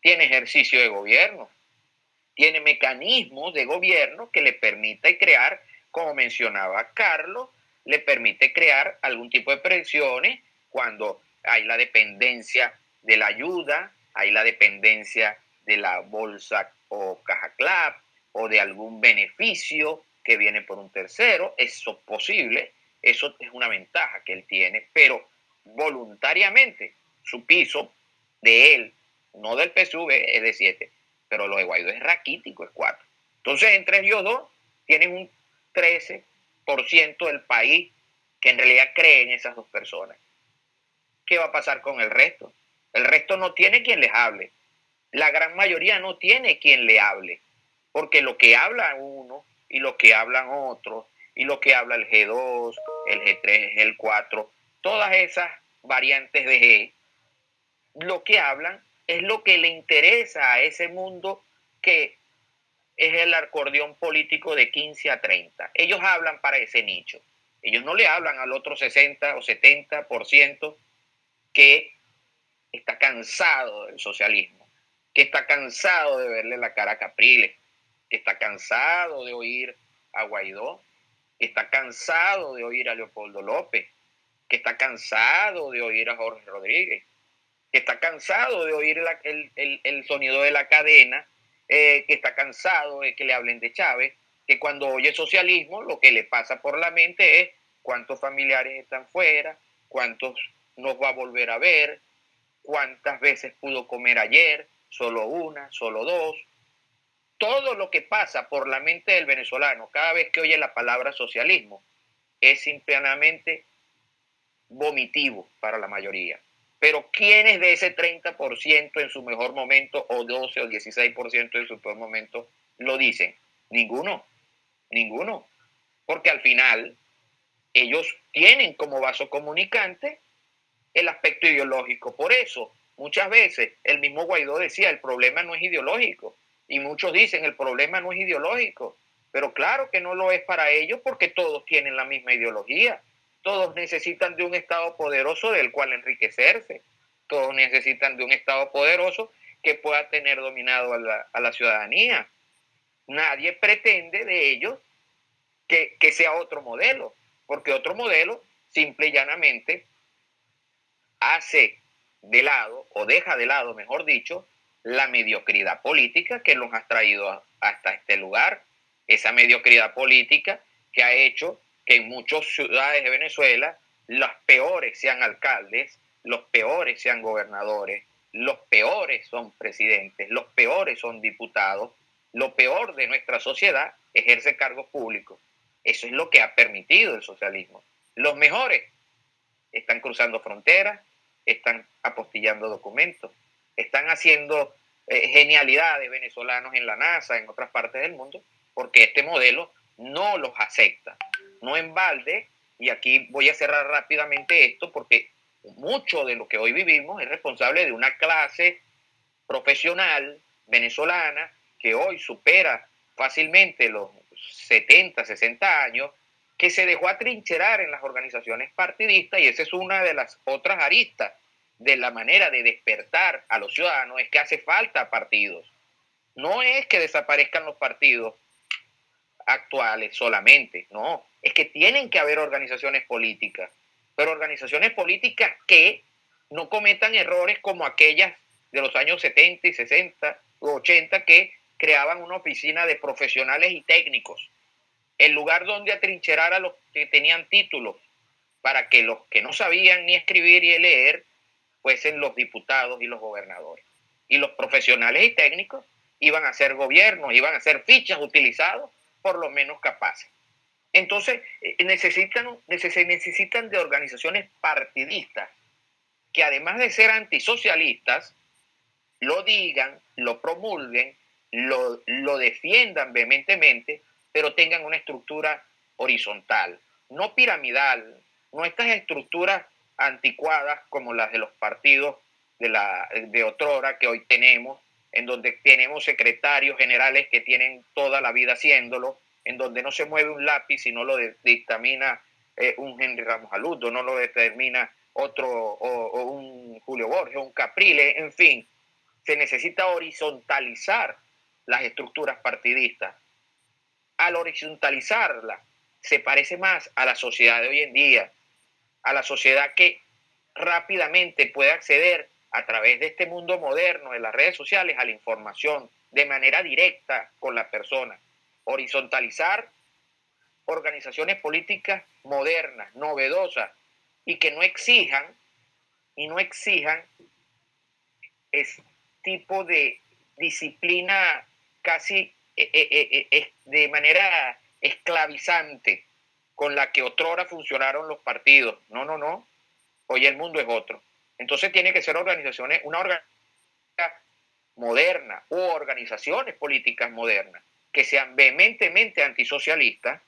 tiene ejercicio de gobierno, tiene mecanismos de gobierno que le permite crear, como mencionaba Carlos, le permite crear algún tipo de presiones cuando hay la dependencia de la ayuda, hay la dependencia de la bolsa o caja clap o de algún beneficio que viene por un tercero, eso es posible, eso es una ventaja que él tiene, pero voluntariamente su piso de él, no del PSV, es de 7, pero lo de Guaidó es raquítico, es 4. Entonces, entre ellos dos, tienen un 13% del país que en realidad cree en esas dos personas. ¿Qué va a pasar con el resto? El resto no tiene quien les hable. La gran mayoría no tiene quien le hable. Porque lo que habla uno y lo que hablan otros y lo que habla el G2, el G3, el 4, todas esas variantes de G, lo que hablan es lo que le interesa a ese mundo que es el acordeón político de 15 a 30. Ellos hablan para ese nicho. Ellos no le hablan al otro 60 o 70% que está cansado del socialismo, que está cansado de verle la cara a Capriles, que está cansado de oír a Guaidó, que está cansado de oír a Leopoldo López, que está cansado de oír a Jorge Rodríguez, que está cansado de oír el, sonido de la cadena, eh, que está cansado de que le hablen de Chávez, que cuando oye socialismo lo que le pasa por la mente es cuántos familiares están fuera, cuántos nos va a volver a ver, cuántas veces pudo comer ayer, solo una, solo dos. Todo lo que pasa por la mente del venezolano cada vez que oye la palabra socialismo es simplemente vomitivo para la mayoría. Pero ¿quiénes de ese 30% en su mejor momento o 12 o 16% en su peor momento lo dicen? Ninguno, ninguno. Porque al final ellos tienen como vaso comunicante el aspecto ideológico. Por eso, muchas veces el mismo Guaidó decía, el problema no es ideológico. Y muchos dicen, el problema no es ideológico. Pero claro que no lo es para ellos porque todos tienen la misma ideología. Todos necesitan de un Estado poderoso del cual enriquecerse. Todos necesitan de un Estado poderoso que pueda tener dominado a la, ciudadanía. Nadie pretende de ellos que, que sea otro modelo, porque otro modelo simple y llanamente hace de lado, o deja de lado, mejor dicho, la mediocridad política que nos ha traído hasta este lugar. Esa mediocridad política que ha hecho que en muchas ciudades de Venezuela los peores sean alcaldes, los peores sean gobernadores, los peores son presidentes, los peores son diputados, lo peor de nuestra sociedad ejerce cargos públicos. Eso es lo que ha permitido el socialismo. Los mejores están cruzando fronteras, están apostillando documentos, están haciendo eh, genialidades venezolanos en la NASA, en otras partes del mundo, porque este modelo no los acepta no en balde, y aquí voy a cerrar rápidamente esto porque mucho de lo que hoy vivimos es responsable de una clase profesional venezolana que hoy supera fácilmente los 70, 60 años, que se dejó atrincherar en las organizaciones partidistas y esa es una de las otras aristas de la manera de despertar a los ciudadanos, es que hace falta partidos. No es que desaparezcan los partidos actuales solamente, no, es que tienen que haber organizaciones políticas, pero organizaciones políticas que no cometan errores como aquellas de los años 70 y 60 o 80 que creaban una oficina de profesionales y técnicos, el lugar donde atrincherar a los que tenían títulos, para que los que no sabían ni escribir ni leer fuesen los diputados y los gobernadores. Y los profesionales y técnicos iban a ser gobiernos, iban a ser fichas utilizados por lo menos capaces. Entonces, eh, necesitan, necesitan de organizaciones partidistas que además de ser antisocialistas, lo digan, lo promulguen, lo, lo defiendan vehementemente, pero tengan una estructura horizontal, no piramidal, no estas estructuras anticuadas como las de los partidos de, la, de otrora que hoy tenemos, en donde tenemos secretarios generales que tienen toda la vida haciéndolo, en donde no se mueve un lápiz y no lo dictamina eh, un Henry Ramos Aludo, no lo determina otro, o, un Julio Borges, un Caprile, en fin, se necesita horizontalizar las estructuras partidistas. Al horizontalizarla, se parece más a la sociedad de hoy en día, a la sociedad que rápidamente puede acceder a través de este mundo moderno de las redes sociales a la información de manera directa con la persona horizontalizar organizaciones políticas modernas, novedosas y que no exijan y no exijan ese tipo de disciplina casi eh, eh, eh, de manera esclavizante con la que otrora funcionaron los partidos. No, no, no. Hoy el mundo es otro. Entonces tiene que ser organizaciones, una organización moderna u organizaciones políticas modernas que sean vehementemente antisocialistas,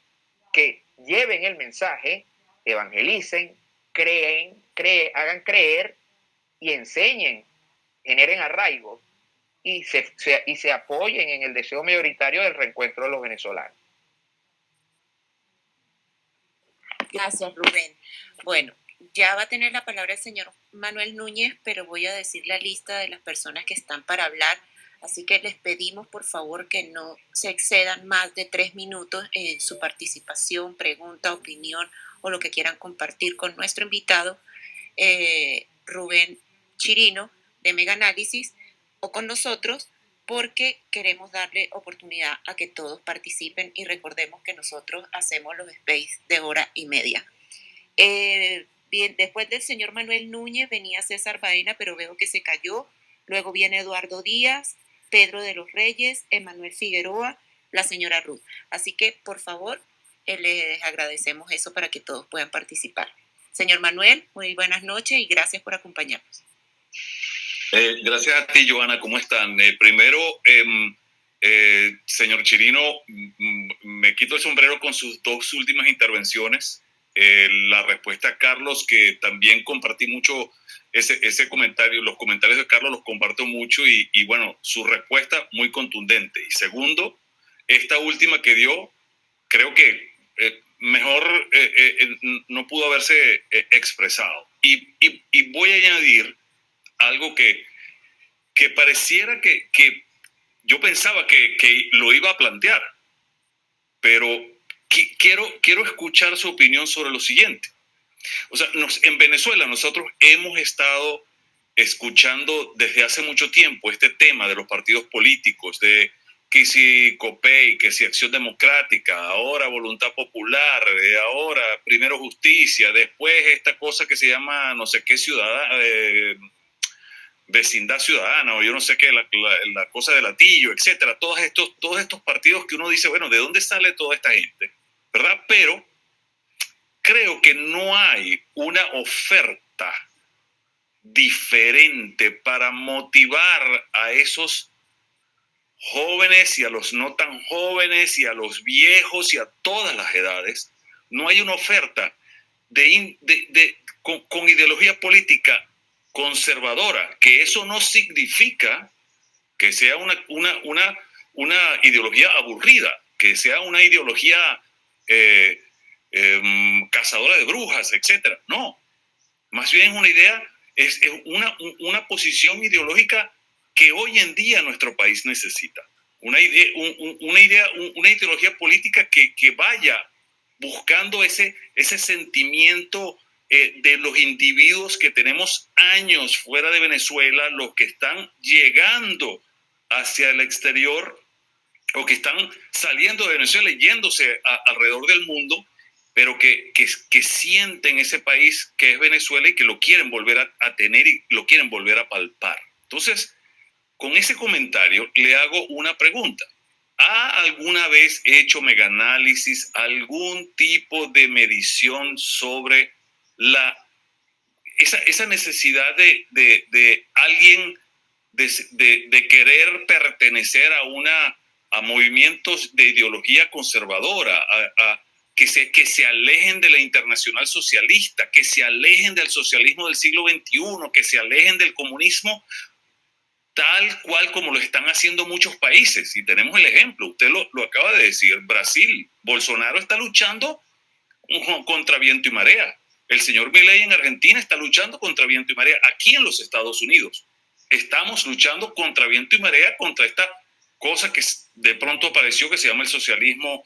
que lleven el mensaje, evangelicen, creen, creen, hagan creer y enseñen, generen arraigo y se, y se apoyen en el deseo mayoritario del reencuentro de los venezolanos. Gracias, Rubén. Bueno, ya va a tener la palabra el señor Manuel Núñez, pero voy a decir la lista de las personas que están para hablar. Así que les pedimos por favor que no se excedan más de tres minutos en su participación, pregunta, opinión o lo que quieran compartir con nuestro invitado, eh, Rubén Chirino, de Mega Análisis, o con nosotros, porque queremos darle oportunidad a que todos participen y recordemos que nosotros hacemos los space de hora y media. Eh, bien, después del señor Manuel Núñez venía César Baena, pero veo que se cayó. Luego viene Eduardo Díaz, Pedro de los Reyes, Emanuel Figueroa, la señora Ruth. Así que, por favor, eh, les agradecemos eso para que todos puedan participar. Señor Manuel, muy buenas noches y gracias por acompañarnos. Eh, gracias a ti, Joana. ¿Cómo están? Eh, primero, em, señor Chirino, me quito el sombrero con sus dos últimas intervenciones. La respuesta a Carlos, que también compartí mucho ese, ese comentario, los comentarios de Carlos los comparto mucho y, bueno, su respuesta muy contundente. Y segundo, esta última que dio, creo que eh, mejor eh, eh, no pudo haberse expresado. Y, voy a añadir algo que, que pareciera que, que yo pensaba que, que, lo iba a plantear, pero quiero, quiero escuchar su opinión sobre lo siguiente. O sea, en Venezuela nosotros hemos estado escuchando desde hace mucho tiempo este tema de los partidos políticos, de que si COPEI, que si Acción Democrática, ahora Voluntad Popular, ahora primero Justicia, después esta cosa que se llama no sé qué ciudadana, eh, vecindad ciudadana, o yo no sé qué, la, la, cosa de latillo, etcétera, todos estos, todos estos partidos que uno dice, bueno, ¿de dónde sale toda esta gente? ¿Verdad? Pero creo que no hay una oferta diferente para motivar a esos jóvenes y a los no tan jóvenes y a los viejos y a todas las edades. No hay una oferta de, con, ideología política conservadora, que eso no significa que sea una, una, una, ideología aburrida, que sea una ideología eh, Em, cazadora de brujas, etcétera. No, más bien es una idea, es, una, una, posición ideológica que hoy en día nuestro país necesita. Una idea, una, idea, una ideología política que, que, vaya buscando ese, ese sentimiento eh, de los individuos que tenemos años fuera de Venezuela, los que están llegando hacia el exterior o que están saliendo de Venezuela y yéndose alrededor del mundo pero que, que, sienten ese país que es Venezuela y que lo quieren volver a, tener y lo quieren volver a palpar. Entonces, con ese comentario le hago una pregunta. ¿Ha alguna vez hecho megaanálisis, algún tipo de medición sobre la, esa, esa necesidad de, de, de alguien de, de, querer pertenecer a, una, a movimientos de ideología conservadora, a, a que se, que se alejen de la internacional socialista, que se alejen del socialismo del siglo XXI, que se alejen del comunismo tal cual como lo están haciendo muchos países. Y tenemos el ejemplo, usted lo, lo acaba de decir, Brasil, Bolsonaro está luchando contra viento y marea. El señor Milei en Argentina está luchando contra viento y marea. Aquí en los Estados Unidos estamos luchando contra viento y marea, contra esta cosa que de pronto apareció que se llama el socialismo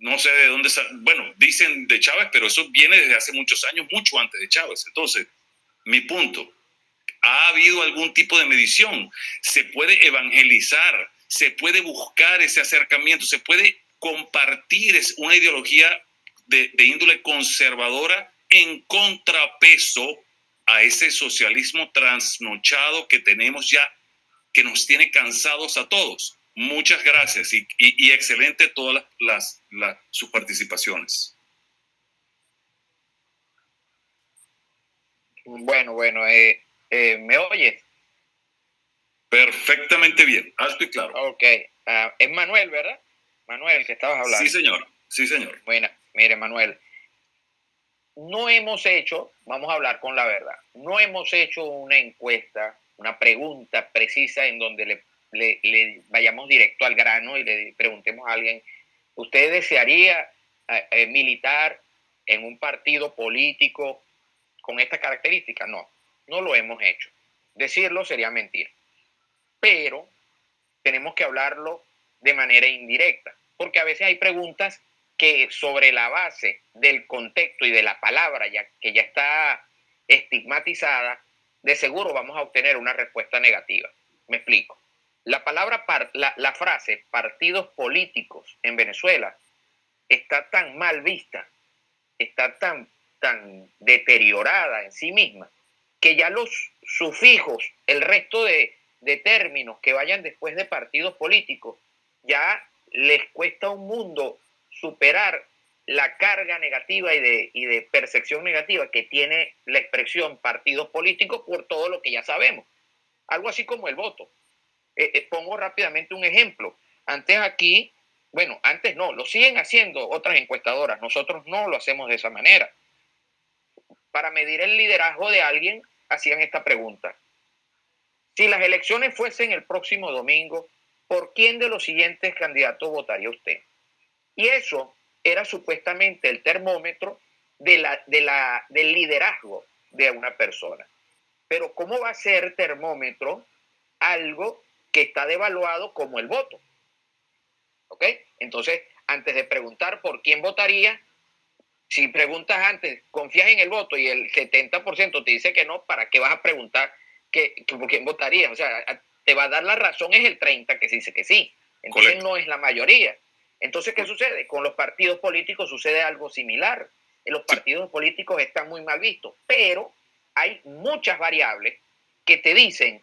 no sé de dónde, bueno, dicen de Chávez, pero eso viene desde hace muchos años, mucho antes de Chávez. Entonces, mi punto, ¿ha habido algún tipo de medición? ¿Se puede evangelizar? ¿Se puede buscar ese acercamiento? ¿Se puede compartir una ideología de, de índole conservadora en contrapeso a ese socialismo trasnochado que tenemos ya, que nos tiene cansados a todos? Muchas gracias y, y, excelente todas las, las, sus participaciones. Bueno, bueno, eh, eh, ¿me oyes? Perfectamente bien, alto y claro. Ok, uh, es Manuel, ¿verdad? Manuel, que estabas hablando. Sí, señor. Sí, señor. Bueno, mire, Manuel, no hemos hecho, vamos a hablar con la verdad, no hemos hecho una encuesta, una pregunta precisa en donde le, vayamos directo al grano y le preguntemos a alguien, ¿usted desearía eh, eh, militar en un partido político con esta característica? No, no lo hemos hecho. Decirlo sería mentir. Pero tenemos que hablarlo de manera indirecta, porque a veces hay preguntas que sobre la base del contexto y de la palabra ya, que ya está estigmatizada, de seguro vamos a obtener una respuesta negativa. Me explico. La palabra, la, la frase partidos políticos en Venezuela está tan mal vista, está tan, tan deteriorada en sí misma, que ya los sufijos, el resto de, de términos que vayan después de partidos políticos, ya les cuesta un mundo superar la carga negativa y de, y de percepción negativa que tiene la expresión partidos políticos por todo lo que ya sabemos. Algo así como el voto. Eh, eh, pongo rápidamente un ejemplo. Antes aquí, bueno, antes no, lo siguen haciendo otras encuestadoras, nosotros no lo hacemos de esa manera. Para medir el liderazgo de alguien, hacían esta pregunta. Si las elecciones fuesen el próximo domingo, ¿por quién de los siguientes candidatos votaría usted? Y eso era supuestamente el termómetro de la, de la, del liderazgo de una persona. Pero ¿cómo va a ser termómetro algo que está devaluado como el voto? ¿Ok? Entonces, antes de preguntar por quién votaría, si preguntas antes, confías en el voto y el 70% te dice que no, ¿para qué vas a preguntar que, por quién votaría? O sea, te va a dar la razón es el 30 que se dice que sí. Entonces no es la mayoría. Entonces, ¿qué sucede? Con los partidos políticos sucede algo similar. Los partidos políticos están muy mal vistos, pero hay muchas variables que te dicen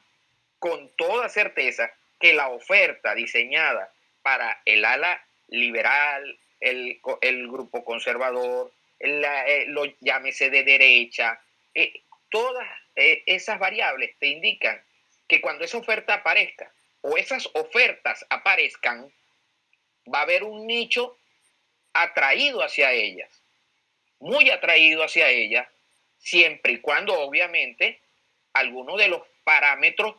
con toda certeza que la oferta diseñada para el ala liberal, el, grupo conservador, eh, lo llámese de derecha, eh, todas eh, esas variables te indican que cuando esa oferta aparezca o esas ofertas aparezcan, va a haber un nicho atraído hacia ellas, muy atraído hacia ellas, siempre y cuando obviamente algunos de los parámetros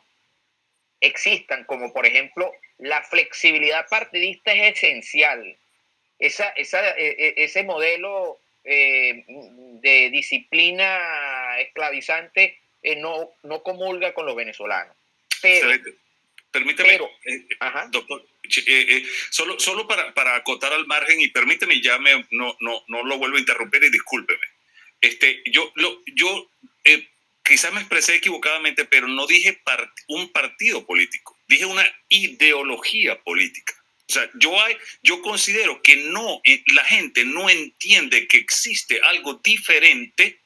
existan, como por ejemplo la flexibilidad partidista es esencial. Esa, esa, e, e, ese modelo eh, de disciplina esclavizante eh, no, no comulga con los venezolanos. Pero, Permíteme, eh, doctor, eh, eh, solo, solo para, para, acotar al margen y permíteme, ya me, no, no, no lo vuelvo a interrumpir y discúlpeme. Este, yo lo, yo quizás me expresé equivocadamente, pero no dije un partido político, dije una ideología política. O sea, yo, hay, yo considero que no, la gente no entiende que existe algo diferente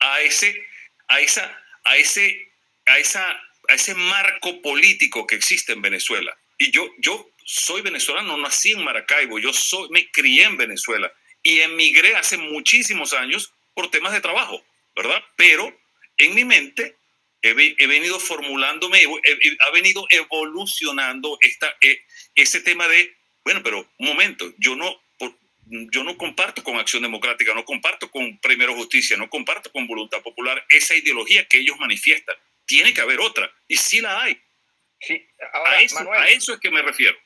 a ese, a esa, a ese, a esa a ese marco político que existe en Venezuela. Y yo, yo soy venezolano, nací en Maracaibo, yo soy, me crié en Venezuela y emigré hace muchísimos años por temas de trabajo, ¿verdad? Pero en mi mente he, venido formulándome, ha venido evolucionando esta, e, ese tema de, bueno, pero un momento, yo no, yo no comparto con Acción Democrática, no comparto con Primero Justicia, no comparto con Voluntad Popular esa ideología que ellos manifiestan tiene que haber otra. Y sí la hay. Sí, a, eso, es que me refiero.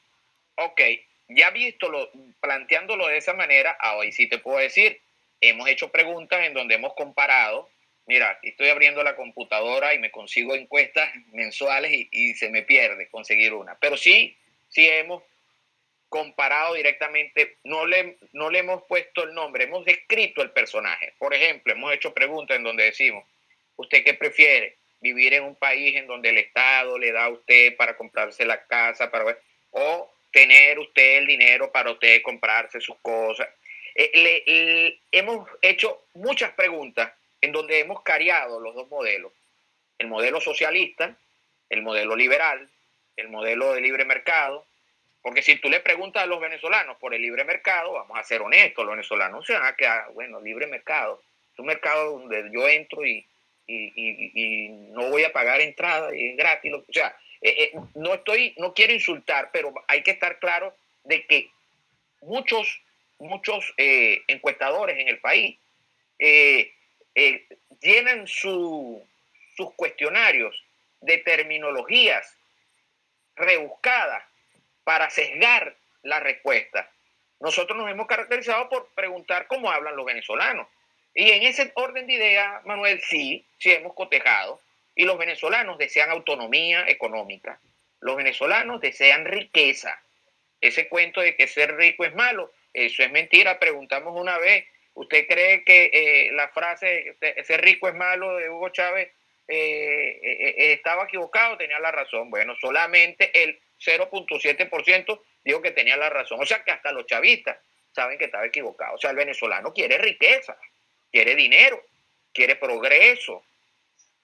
Ok, ya visto lo, planteándolo de esa manera, hoy sí te puedo decir, hemos hecho preguntas en donde hemos comparado. Mira, estoy abriendo la computadora y me consigo encuestas mensuales y, y se me pierde conseguir una. Pero sí, sí hemos comparado directamente, no le, no le hemos puesto el nombre, hemos descrito el personaje. Por ejemplo, hemos hecho preguntas en donde decimos, ¿usted qué prefiere? Vivir en un país en donde el Estado le da a usted para comprarse la casa, para, o tener usted el dinero para usted comprarse sus cosas. Eh, hemos hecho muchas preguntas en donde hemos cariado los dos modelos. El modelo socialista, el modelo liberal, el modelo de libre mercado. Porque si tú le preguntas a los venezolanos por el libre mercado, vamos a ser honestos, los venezolanos se van a quedar, bueno, libre mercado. Es un mercado donde yo entro y y, no voy a pagar entrada es gratis. O sea, eh, eh, no estoy, no quiero insultar, pero hay que estar claro de que muchos, muchos eh, encuestadores en el país eh, llenan sus cuestionarios de terminologías rebuscadas para sesgar la respuesta. Nosotros nos hemos caracterizado por preguntar cómo hablan los venezolanos. Y en ese orden de ideas, Manuel, sí, sí hemos cotejado. Y los venezolanos desean autonomía económica. Los venezolanos desean riqueza. Ese cuento de que ser rico es malo, eso es mentira. Preguntamos una vez, ¿usted cree que eh, la frase ser rico es malo de Hugo Chávez eh, eh, estaba equivocado? Tenía la razón. Bueno, solamente el 0.7% dijo que tenía la razón. O sea que hasta los chavistas saben que estaba equivocado. O sea, el venezolano quiere riqueza, quiere dinero, quiere progreso,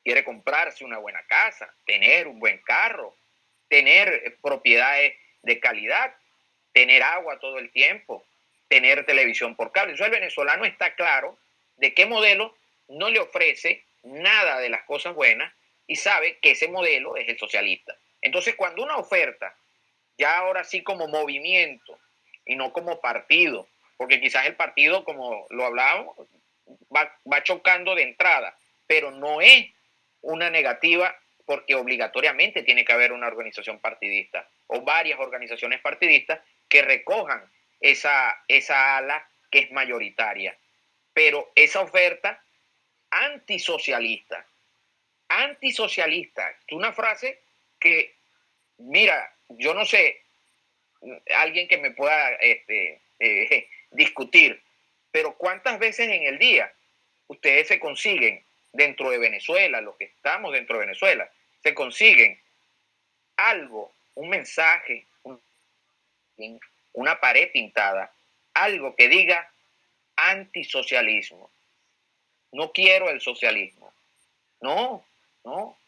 quiere comprarse una buena casa, tener un buen carro, tener propiedades de calidad, tener agua todo el tiempo, tener televisión por cable. Entonces el venezolano está claro de qué modelo no le ofrece nada de las cosas buenas y sabe que ese modelo es el socialista. Entonces cuando una oferta, ya ahora sí como movimiento y no como partido, porque quizás el partido, como lo hablábamos, va, va chocando de entrada, pero no es una negativa porque obligatoriamente tiene que haber una organización partidista o varias organizaciones partidistas que recojan esa, esa ala que es mayoritaria. Pero esa oferta antisocialista, antisocialista, es una frase que, mira, yo no sé, alguien que me pueda este, eh, discutir, pero ¿cuántas veces en el día ustedes se consiguen dentro de Venezuela, los que estamos dentro de Venezuela, se consiguen algo, un mensaje, una pared pintada, algo que diga antisocialismo. No quiero el socialismo. No, no.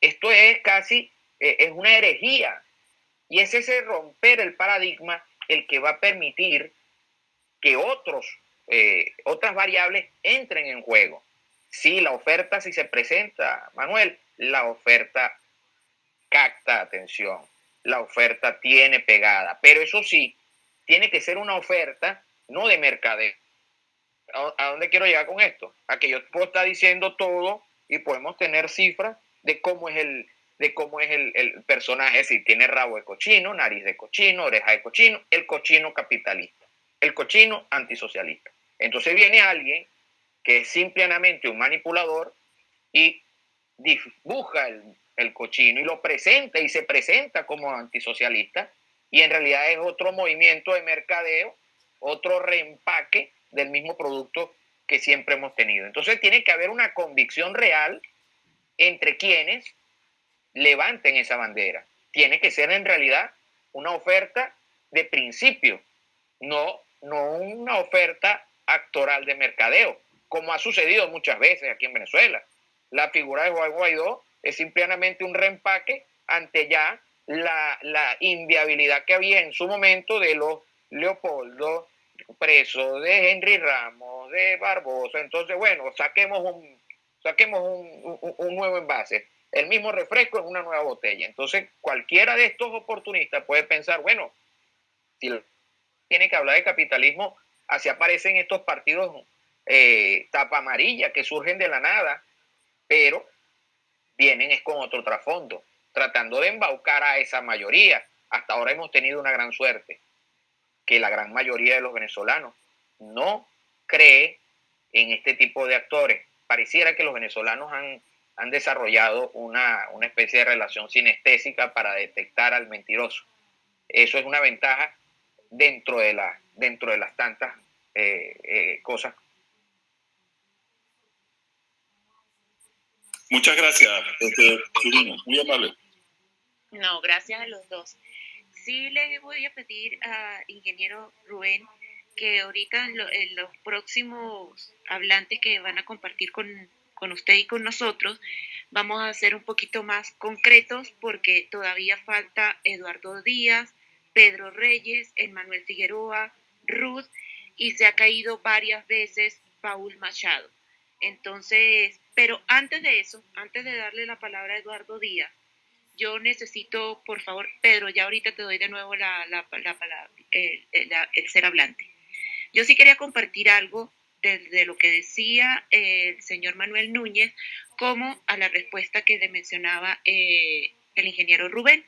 Esto es casi, eh, es una herejía. Y es ese romper el paradigma el que va a permitir que otros, eh, otras variables entren en juego. Sí, la oferta si se presenta, Manuel, la oferta capta atención, la oferta tiene pegada, pero eso sí, tiene que ser una oferta no de mercadeo. ¿A dónde quiero llegar con esto? A que yo puedo estar diciendo todo y podemos tener cifras de cómo es el, de cómo es el, el, personaje, si tiene rabo de cochino, nariz de cochino, oreja de cochino, el cochino capitalista, el cochino antisocialista. Entonces viene alguien que es simplemente un manipulador y dibuja el, cochino y lo presenta y se presenta como antisocialista y en realidad es otro movimiento de mercadeo, otro reempaque del mismo producto que siempre hemos tenido. Entonces tiene que haber una convicción real entre quienes levanten esa bandera. Tiene que ser en realidad una oferta de principio, no, no una oferta actoral de mercadeo como ha sucedido muchas veces aquí en Venezuela. La figura de Juan Guaidó es simplemente un reempaque ante ya la, inviabilidad que había en su momento de los Leopoldo presos, de Henry Ramos, de Barbosa. Entonces, bueno, saquemos un, saquemos un, nuevo envase. El mismo refresco en una nueva botella. Entonces, cualquiera de estos oportunistas puede pensar, bueno, si tiene que hablar de capitalismo, así aparecen estos partidos eh, tapa amarilla que surgen de la nada, pero vienen es con otro trasfondo, tratando de embaucar a esa mayoría. Hasta ahora hemos tenido una gran suerte, que la gran mayoría de los venezolanos no cree en este tipo de actores. Pareciera que los venezolanos han, han desarrollado una, una especie de relación sinestésica para detectar al mentiroso. Eso es una ventaja dentro de, la, dentro de las tantas eh, eh, cosas Muchas gracias, este, muy amable. No, gracias a los dos. Sí le voy a pedir a ingeniero Rubén que ahorita en, los próximos hablantes que van a compartir con, con usted y con nosotros, vamos a ser un poquito más concretos porque todavía falta Eduardo Díaz, Pedro Reyes, Emmanuel Figueroa, Ruth y se ha caído varias veces Paul Machado. Entonces, pero antes de eso, antes de darle la palabra a Eduardo Díaz, yo necesito, por favor, Pedro, ya ahorita te doy de nuevo la, palabra, el, ser hablante. Yo sí quería compartir algo de, lo que decía el señor Manuel Núñez como a la respuesta que le mencionaba eh, el ingeniero Rubén.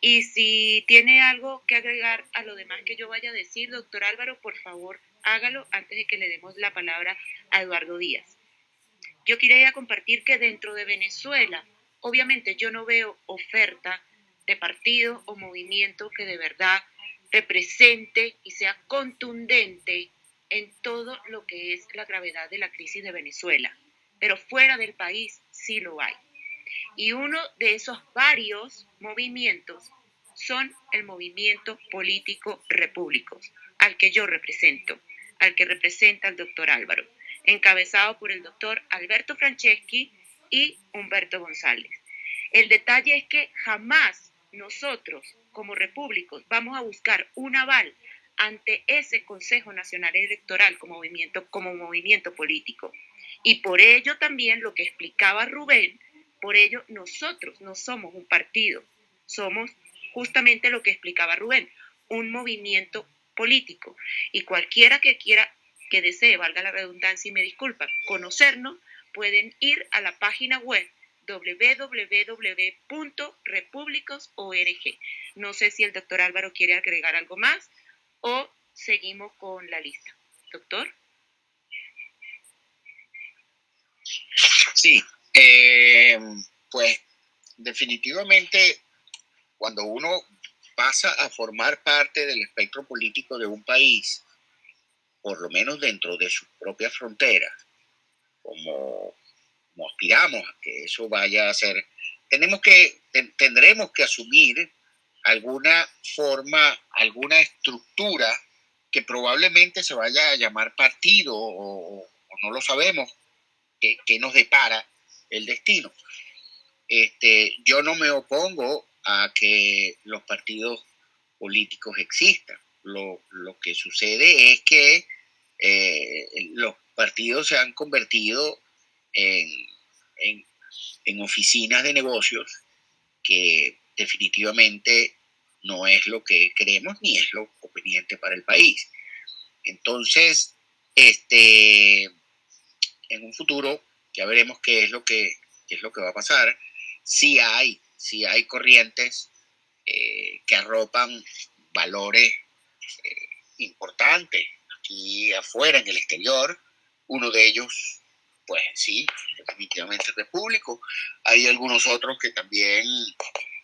Y si tiene algo que agregar a lo demás que yo vaya a decir, doctor Álvaro, por favor, hágalo antes de que le demos la palabra a Eduardo Díaz. Yo quería compartir que dentro de Venezuela, obviamente yo no veo oferta de partido o movimiento que de verdad represente y sea contundente en todo lo que es la gravedad de la crisis de Venezuela. Pero fuera del país sí lo hay. Y uno de esos varios movimientos son el movimiento político repúblicos, al que yo represento, al que representa el doctor Álvaro, encabezado por el doctor Alberto Franceschi y Humberto González. El detalle es que jamás nosotros, como repúblicos, vamos a buscar un aval ante ese Consejo Nacional Electoral como movimiento, como movimiento político. Y por ello también lo que explicaba Rubén, por ello nosotros no somos un partido, somos justamente lo que explicaba Rubén, un movimiento político. Y cualquiera que quiera, que desee, valga la redundancia y me disculpa, conocernos, pueden ir a la página web www.republicos.org. No sé si el doctor Álvaro quiere agregar algo más o seguimos con la lista. Doctor. Sí, eh, pues definitivamente cuando uno pasa a formar parte del espectro político de un país, por lo menos dentro de sus propias fronteras, como, aspiramos a que eso vaya a ser, tenemos que, tendremos que asumir alguna forma, alguna estructura que probablemente se vaya a llamar partido o, no lo sabemos, que, nos depara el destino. Este, yo no me opongo a que los partidos políticos existan. Lo, que sucede es que eh, los partidos se han convertido en, en, oficinas de negocios que definitivamente no es lo que queremos ni es lo conveniente para el país. Entonces, este, en un futuro ya veremos qué es lo que, es lo que va a pasar. Si hay, si hay corrientes eh, que arropan valores eh, importantes aquí afuera, en el exterior. Uno de ellos, pues sí, definitivamente repúblico. Hay algunos otros que también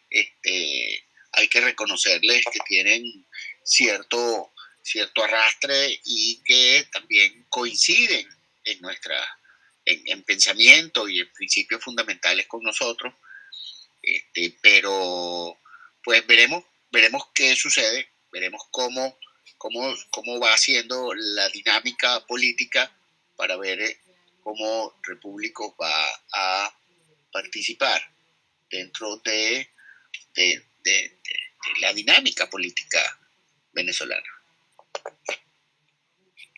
este, hay que reconocerles que tienen cierto, cierto arrastre y que también coinciden en nuestra en, pensamiento y en principios fundamentales con nosotros. Este, pero pues veremos, veremos qué sucede, veremos cómo, cómo, cómo va haciendo la dinámica política para ver eh, cómo Repúblico va a participar dentro de, de, la dinámica política venezolana.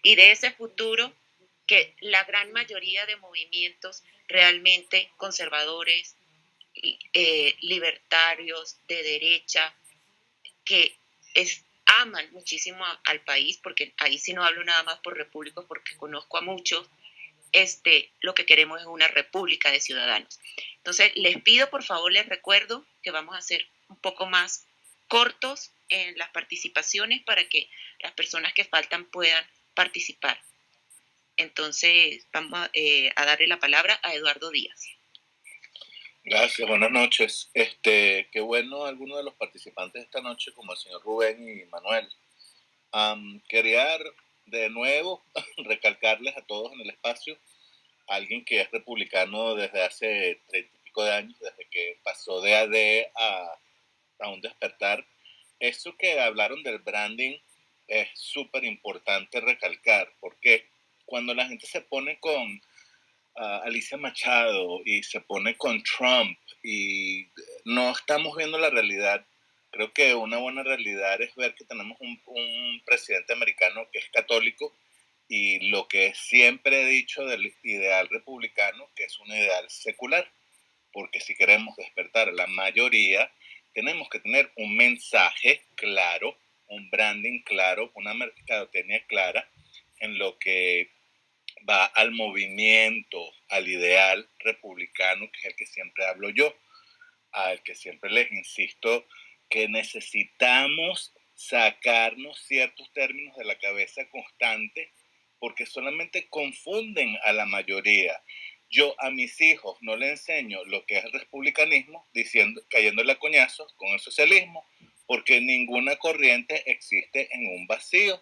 Y de ese futuro que la gran mayoría de movimientos realmente conservadores, eh, libertarios, de derecha, que es, aman muchísimo al país, porque ahí sí no hablo nada más por repúblicos, porque conozco a muchos, este, lo que queremos es una república de ciudadanos. Entonces, les pido, por favor, les recuerdo que vamos a ser un poco más cortos en las participaciones para que las personas que faltan puedan participar. Entonces, vamos eh, a darle la palabra a Eduardo Díaz. Gracias, buenas noches. Este, qué bueno algunos de los participantes esta noche, como el señor Rubén y Manuel. quería de nuevo recalcarles a todos en el espacio, alguien que es republicano desde hace treinta y pico de años, desde que pasó de AD a, a un despertar. Eso que hablaron del branding es súper importante recalcar, porque cuando la gente se pone con Alicia Machado y se pone con Trump y no estamos viendo la realidad. Creo que una buena realidad es ver que tenemos un, un presidente americano que es católico y lo que siempre he dicho del ideal republicano, que es un ideal secular, porque si queremos despertar a la mayoría, tenemos que tener un mensaje claro un branding claro, una mercadotecnia clara en lo que va al movimiento, al ideal republicano, que es el que siempre hablo yo, al que siempre les insisto que necesitamos sacarnos ciertos términos de la cabeza constante porque solamente confunden a la mayoría. Yo a mis hijos no le enseño lo que es el republicanismo, diciendo, cayéndole a coñazos con el socialismo, porque ninguna corriente existe en un vacío.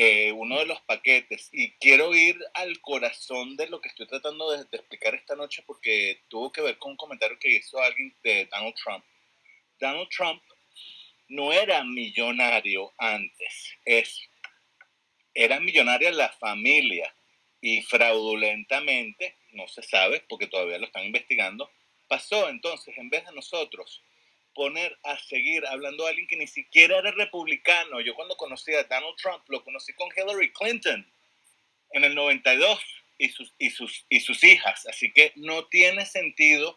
Eh, uno de los paquetes, y quiero ir al corazón de lo que estoy tratando de, explicar esta noche, porque tuvo que ver con un comentario que hizo alguien de Donald Trump. Donald Trump no era millonario antes, es era millonaria la familia y fraudulentamente, no se sabe porque todavía lo están investigando, pasó entonces, en vez de nosotros poner a seguir hablando a alguien que ni siquiera era republicano, yo cuando conocí a Donald Trump lo conocí con Hillary Clinton en el 92 y sus, y sus, y sus hijas, así que no tiene sentido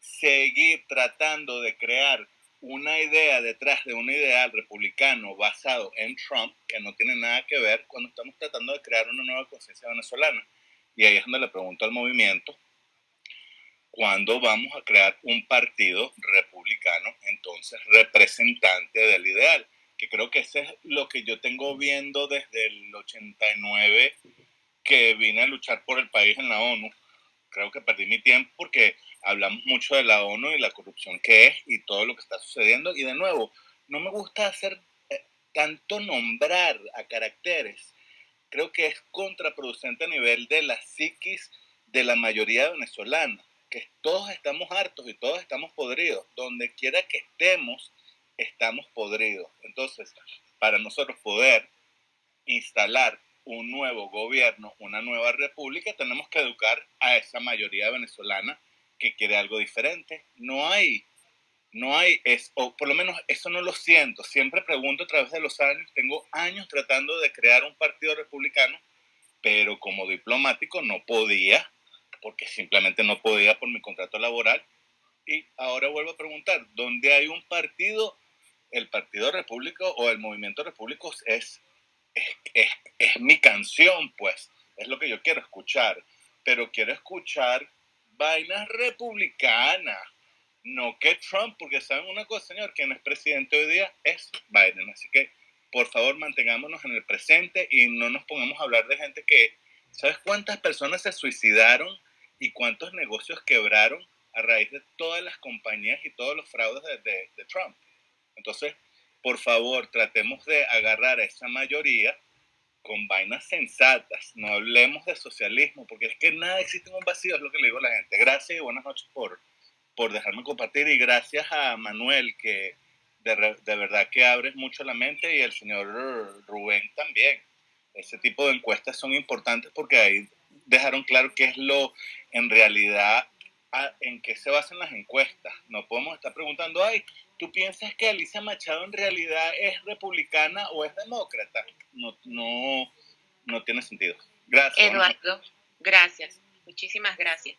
seguir tratando de crear una idea detrás de un ideal republicano basado en Trump que no tiene nada que ver cuando estamos tratando de crear una nueva conciencia venezolana. Y ahí es donde le pregunto al movimiento, ¿cuándo vamos a crear un partido republicano, entonces representante del ideal? Que creo que ese es lo que yo tengo viendo desde el 89 que vine a luchar por el país en la ONU. Creo que perdí mi tiempo porque hablamos mucho de la ONU y la corrupción que es y todo lo que está sucediendo. Y de nuevo, no me gusta hacer eh, tanto nombrar a caracteres. Creo que es contraproducente a nivel de la psiquis de la mayoría venezolana, que todos estamos hartos y todos estamos podridos. Donde quiera que estemos, estamos podridos. Entonces, para nosotros poder instalar un nuevo gobierno, una nueva república, tenemos que educar a esa mayoría venezolana que quiere algo diferente. No hay, no hay, es, o por lo menos eso no lo siento. Siempre pregunto a través de los años, tengo años tratando de crear un partido republicano, pero como diplomático no podía, porque simplemente no podía por mi contrato laboral. Y ahora vuelvo a preguntar, ¿dónde hay un partido? El Partido Repúblico o el Movimiento Repúblico es, es, es, es mi canción, pues, es lo que yo quiero escuchar, pero quiero escuchar vainas republicanas. No que Trump, porque saben una cosa, señor, quien es presidente hoy día es Biden. Así que, por favor, mantengámonos en el presente y no nos pongamos a hablar de gente que, ¿sabes cuántas personas se suicidaron y cuántos negocios quebraron a raíz de todas las compañías y todos los fraudes de, de Trump? Entonces, por favor, tratemos de agarrar a esa mayoría con vainas sensatas, no hablemos de socialismo, porque es que nada existe en un vacío, es lo que le digo a la gente. Gracias y buenas noches por, por dejarme compartir y gracias a Manuel, que de, de verdad que abres mucho la mente y el señor Rubén también. Ese tipo de encuestas son importantes porque ahí dejaron claro qué es lo en realidad en qué se basan las encuestas. No podemos estar preguntando, ay, ¿tú piensas que Alicia Machado en realidad es republicana o es demócrata? No, no, no tiene sentido. Gracias. Eduardo, gracias. Muchísimas gracias.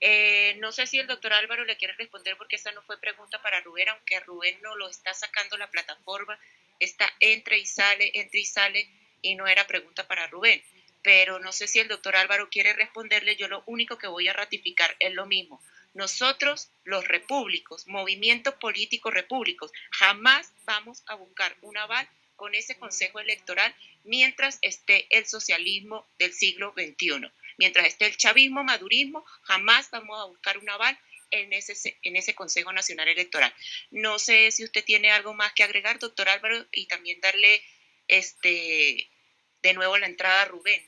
Eh, no sé si el doctor Álvaro le quiere responder porque esa no fue pregunta para Rubén, aunque Rubén no lo está sacando la plataforma, está entre y sale, entre y sale, y no era pregunta para Rubén pero no sé si el doctor Álvaro quiere responderle, yo lo único que voy a ratificar es lo mismo. Nosotros, los repúblicos, movimiento político repúblicos, jamás vamos a buscar un aval con ese consejo electoral mientras esté el socialismo del siglo XXI. Mientras esté el chavismo, madurismo, jamás vamos a buscar un aval en ese, en ese Consejo Nacional Electoral. No sé si usted tiene algo más que agregar, doctor Álvaro, y también darle este de nuevo la entrada a Rubén.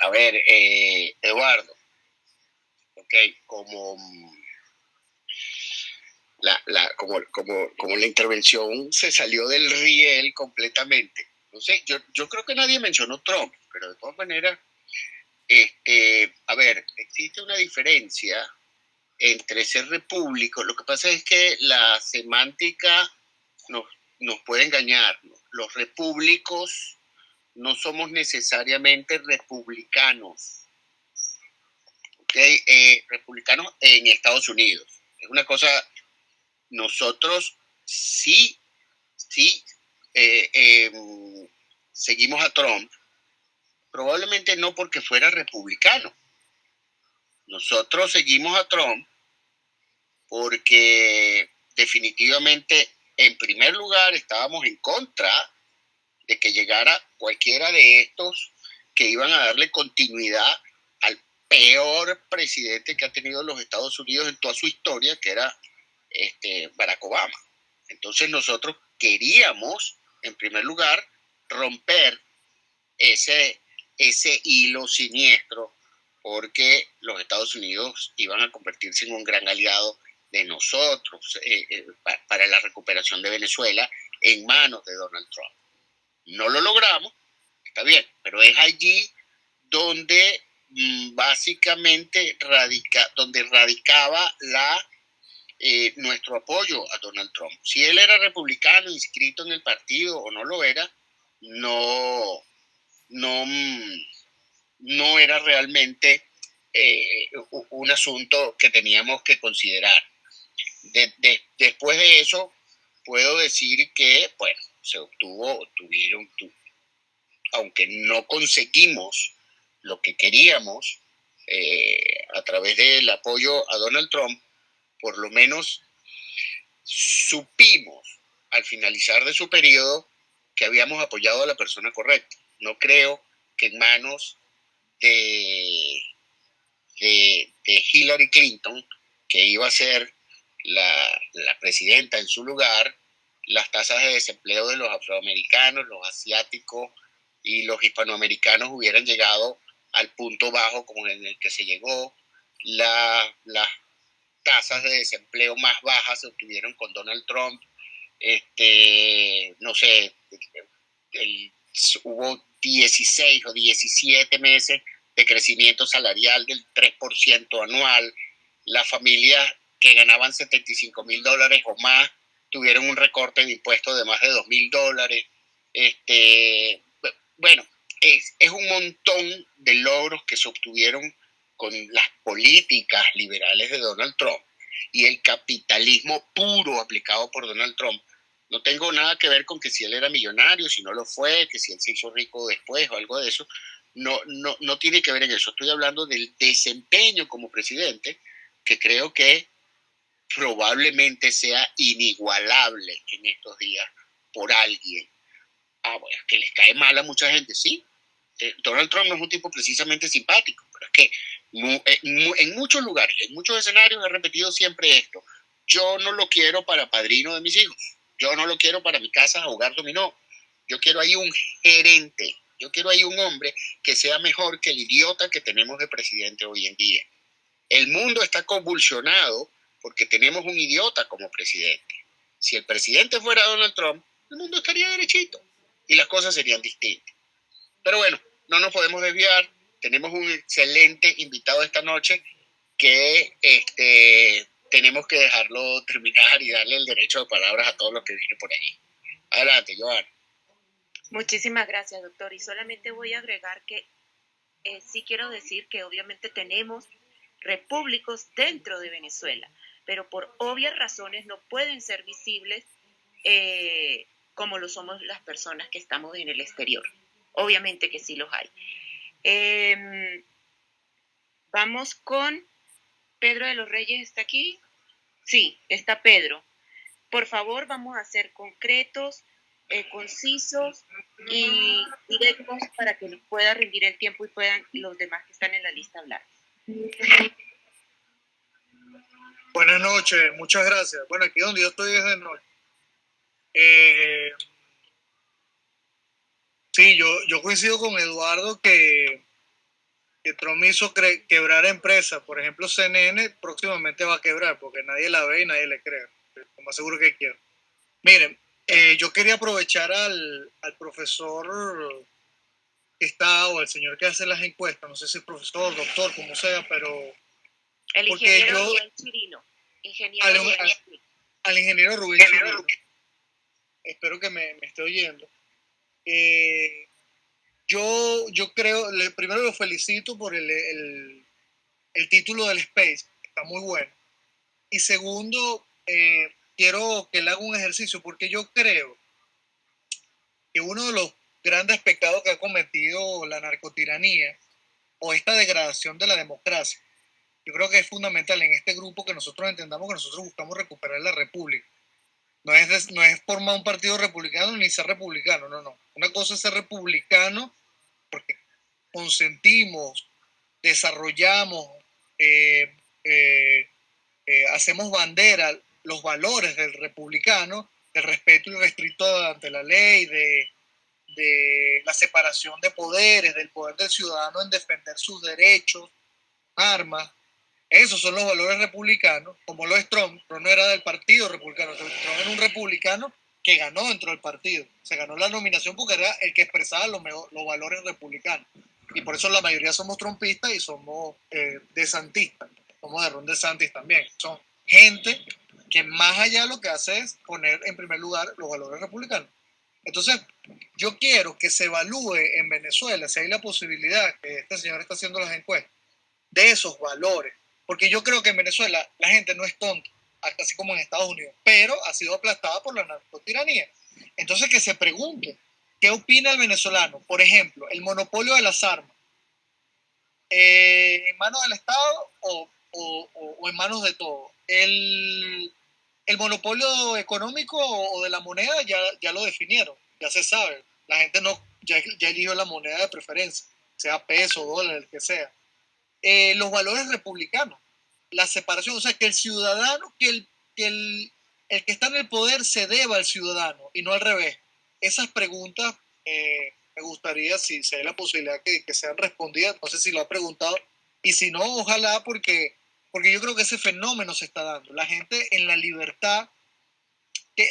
A ver, eh, Eduardo, ok, como la, la, como, como, como la intervención se salió del riel completamente. No sé, yo, yo creo que nadie mencionó Trump, pero de todas maneras, este, a ver, existe una diferencia entre ser repúblico. Lo que pasa es que la semántica nos, nos puede engañar. Los repúblicos no somos necesariamente republicanos. ¿Ok? eh, republicanos en Estados Unidos. Es una cosa, nosotros sí, sí eh, em, seguimos a Trump, probablemente no porque fuera republicano. Nosotros seguimos a Trump porque definitivamente, en primer lugar, estábamos en contra de que llegara cualquiera de estos que iban a darle continuidad al peor presidente que ha tenido los Estados Unidos en toda su historia, que era este, Barack Obama. Entonces nosotros queríamos, en primer lugar, romper ese, ese hilo siniestro porque los Estados Unidos iban a convertirse en un gran aliado de nosotros eh, eh, para la recuperación de Venezuela en manos de Donald Trump. No lo logramos, está bien, pero es allí donde mm, básicamente radica, donde radicaba la, eh, nuestro apoyo a Donald Trump. Si él era republicano, inscrito en el partido o no lo era, no, no, mm, no era realmente un asunto que teníamos que considerar después de eso, puedo decir que, bueno, se obtuvo, tuvieron, aunque no conseguimos lo que queríamos eh, a través del apoyo a Donald Trump, por lo menos supimos al finalizar de su periodo que habíamos apoyado a la persona correcta. No creo que en manos de, de, de Hillary Clinton, que iba a ser la, presidenta en su lugar, las tasas de desempleo de los afroamericanos, los asiáticos y los hispanoamericanos hubieran llegado al punto bajo como en el que se llegó. las tasas de desempleo más bajas se obtuvieron con Donald Trump. Este, no sé, hubo 16 o 17 meses de crecimiento salarial del 3% anual. Las familias que ganaban 75 mil dólares o más tuvieron un recorte de impuestos de más de 2 mil dólares. Este, bueno, es, es un montón de logros que se obtuvieron con las políticas liberales de Donald Trump y el capitalismo puro aplicado por Donald Trump. No tengo nada que ver con que si él era millonario, si no lo fue, que si él se hizo rico después o algo de eso. No, no, no tiene que ver en eso. Estoy hablando del desempeño como presidente, que creo que probablemente sea inigualable en estos días por alguien. Ah, bueno, que les cae mal a mucha gente, sí. Eh, Donald Trump no es un tipo precisamente simpático, pero es que eh, en muchos lugares, en muchos escenarios he repetido siempre esto. Yo no lo quiero para padrino de mis hijos. Yo no lo quiero para mi casa a jugar dominó. Yo quiero ahí un gerente. Yo quiero ahí un hombre que sea mejor que el idiota que tenemos de presidente hoy en día. El mundo está convulsionado porque tenemos un idiota como presidente. Si el presidente fuera Donald Trump, el mundo estaría derechito y las cosas serían distintas. Pero bueno, no nos podemos desviar. Tenemos un excelente invitado esta noche que este, tenemos que dejarlo terminar y darle el derecho de palabras a todos los que vienen por ahí. Adelante, Joana. Muchísimas gracias, doctor. Y solamente voy a agregar que eh, sí quiero decir que obviamente tenemos repúblicos dentro de Venezuela pero por obvias razones no pueden ser visibles eh, como lo somos las personas que estamos en el exterior. Obviamente que sí los hay. Em, vamos con Pedro de los Reyes, ¿está aquí? Sí, está Pedro. Por favor, vamos a ser concretos, eh, concisos y directos para que nos pueda rendir el tiempo y puedan los demás que están en la lista hablar. Buenas noches, muchas gracias. Bueno, aquí donde yo estoy es de noche. Eh, sí, yo, yo coincido con Eduardo que, que Trump hizo quebrar empresas. Por ejemplo, CNN próximamente va a quebrar porque nadie la ve y nadie le cree. Como seguro que quiero. Miren, eh, yo quería aprovechar al, al profesor que está o al señor que hace las encuestas, no sé si es profesor, doctor, como sea, pero el ingeniero Rubén Chirino. Ingeniero al, ingeniero Rubén Chirino. Espero que me, esté oyendo. Eh, yo, yo creo, le, primero lo felicito por el, el título del Space, está muy bueno. Y segundo, eh, quiero que le haga un ejercicio porque yo creo que uno de los grandes pecados que ha cometido la narcotiranía o esta degradación de la democracia, yo creo que es fundamental en este grupo que nosotros entendamos que nosotros buscamos recuperar la república. No es, no es formar un partido republicano ni ser republicano, no, no. Una cosa es ser republicano porque consentimos, desarrollamos, eh, eh, eh, hacemos bandera los valores del republicano, del respeto irrestricto ante la ley, de, de la separación de poderes, del poder del ciudadano en defender sus derechos, armas. Esos son los valores republicanos, como lo es Trump. Trump no era del partido republicano, Trump era un republicano que ganó dentro del partido. Se ganó la nominación porque era el que expresaba los, los valores republicanos. Y por eso la mayoría somos trompistas y somos eh, desantistas. Somos de Ron DeSantis también. Son gente que más allá lo que hace es poner en primer lugar los valores republicanos. Entonces, yo quiero que se evalúe en Venezuela si hay la posibilidad, que este señor está haciendo las encuestas, de esos valores. Porque yo creo que en Venezuela la gente no es tonta, así como en Estados Unidos, pero ha sido aplastada por la narcotiranía. Entonces, que se pregunte, ¿qué opina el venezolano? Por ejemplo, el monopolio de las armas. Eh, ¿En manos del Estado o, en manos de todo? El, el monopolio económico o de la moneda ya, ya lo definieron, ya se sabe. La gente no, ya, ya eligió la moneda de preferencia, sea peso, dólar, el que sea. Eh, los valores republicanos, la separación, o sea, que el ciudadano, que el, que el, el que está en el poder se deba al ciudadano y no al revés. Esas preguntas eh, me gustaría, si se da la posibilidad que, que sean respondidas, no sé si lo ha preguntado, y si no, ojalá porque porque yo creo que ese fenómeno se está dando. La gente en la libertad,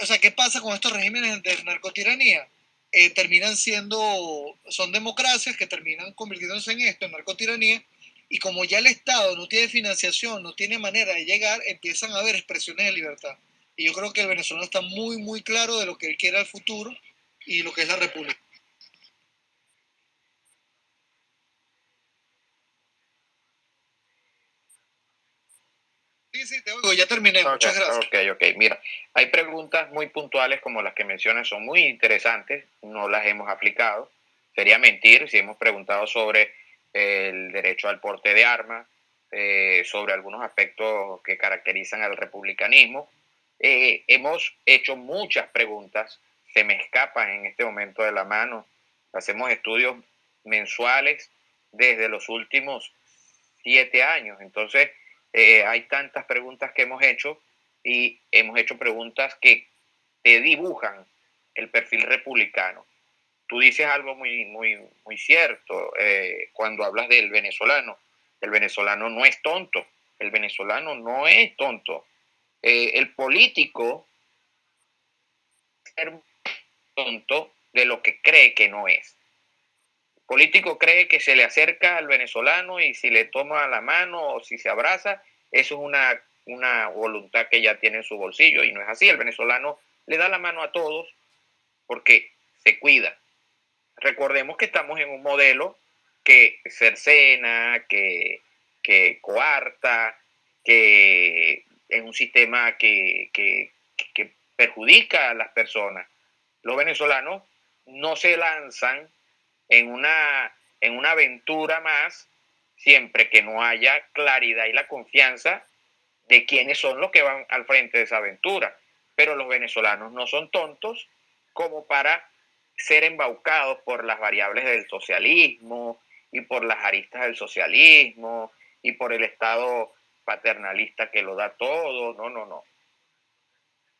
o sea, ¿qué pasa con estos regímenes de narcotiranía? Eh, terminan siendo, son democracias que terminan convirtiéndose en esto, en narcotiranía, y como ya el Estado no tiene financiación, no tiene manera de llegar, empiezan a haber expresiones de libertad. Y yo creo que el venezolano está muy, muy claro de lo que él quiere al futuro y lo que es la república. Sí, sí, te oigo, ya terminé. Muchas gracias. Ok, ok. Mira, hay preguntas muy puntuales como las que mencionas, son muy interesantes, no las hemos aplicado. Sería mentir si hemos preguntado sobre el derecho al porte de armas, eh, sobre algunos aspectos que caracterizan al republicanismo. Eh, hemos hecho muchas preguntas, se me escapan en este momento de la mano. Hacemos estudios mensuales desde los últimos siete años. Entonces, eh, hay tantas preguntas que hemos hecho y hemos hecho preguntas que te dibujan el perfil republicano. Tú dices algo muy, muy, muy cierto eh, cuando hablas del venezolano. El venezolano no es tonto. El venezolano no es tonto. Eh, el político es tonto de lo que cree que no es. El político cree que se le acerca al venezolano y si le toma la mano o si se abraza, eso es una, una voluntad que ya tiene en su bolsillo y no es así. El venezolano le da la mano a todos porque se cuida. Recordemos que estamos en un modelo que cercena, que, que coarta, que es un sistema que, que, que perjudica a las personas. Los venezolanos no se lanzan en una, en una aventura más siempre que no haya claridad y la confianza de quiénes son los que van al frente de esa aventura. Pero los venezolanos no son tontos como para ser embaucados por las variables del socialismo y por las aristas del socialismo y por el Estado paternalista que lo da todo. No, no, no.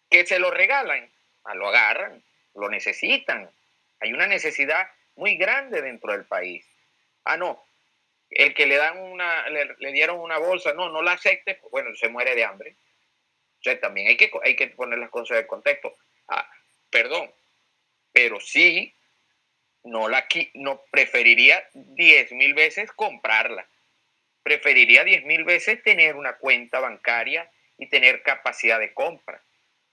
Que se lo regalan, ah, lo agarran, lo necesitan. Hay una necesidad muy grande dentro del país. Ah, no, el que le dan una, le, dieron una bolsa, no, no la acepte, bueno, se muere de hambre. O sea, también hay que, hay que poner las cosas en contexto. Ah, perdón, pero sí, no la no preferiría diez mil veces comprarla. Preferiría diez mil veces tener una cuenta bancaria y tener capacidad de compra.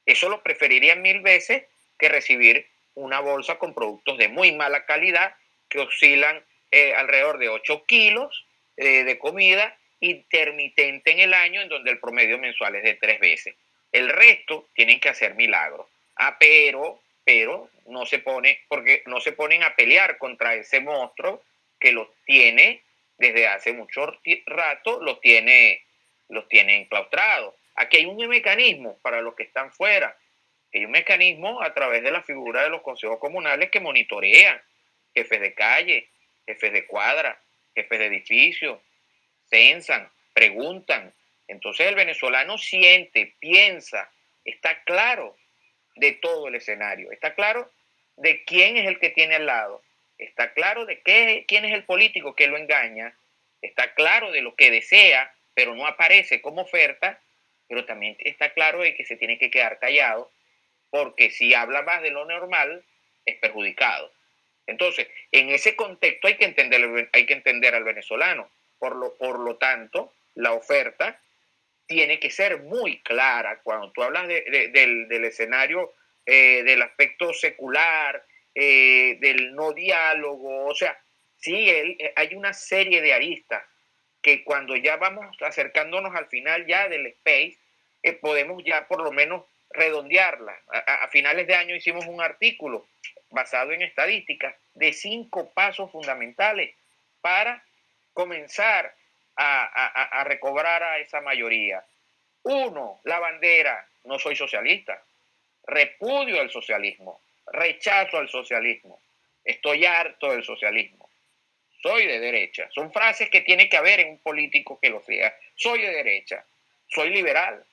Eso lo preferiría mil veces que recibir una bolsa con productos de muy mala calidad que oscilan eh, alrededor de 8 kilos eh, de comida intermitente en el año en donde el promedio mensual es de tres veces. El resto tienen que hacer milagros. Ah, pero, pero no se pone, porque no se ponen a pelear contra ese monstruo que los tiene desde hace mucho rato, los tiene, los tiene enclaustrados. Aquí hay un mecanismo para los que están fuera. Hay un mecanismo a través de la figura de los consejos comunales que monitorean jefes de calle, jefes de cuadra, jefes de edificio, censan, preguntan. Entonces el venezolano siente, piensa, está claro de todo el escenario, está claro de quién es el que tiene al lado, está claro de qué, quién es el político que lo engaña, está claro de lo que desea, pero no aparece como oferta, pero también está claro de que se tiene que quedar callado, porque si habla más de lo normal, es perjudicado. Entonces, en ese contexto hay que entender, hay que entender al venezolano. Por lo, por lo tanto, la oferta tiene que ser muy clara. Cuando tú hablas del, escenario eh, del aspecto secular, eh, del no diálogo, o sea, sí, eh, hay una serie de aristas que cuando ya vamos acercándonos al final ya del space, podemos ya por lo menos redondearla. a, finales de año hicimos un artículo basado en estadísticas de cinco pasos fundamentales para comenzar a, recobrar a esa mayoría. Uno, la bandera, no soy socialista, repudio al socialismo, rechazo al socialismo, estoy harto del socialismo, soy de derecha. Son frases que tiene que haber en un político que lo sea. Soy de derecha, soy liberal,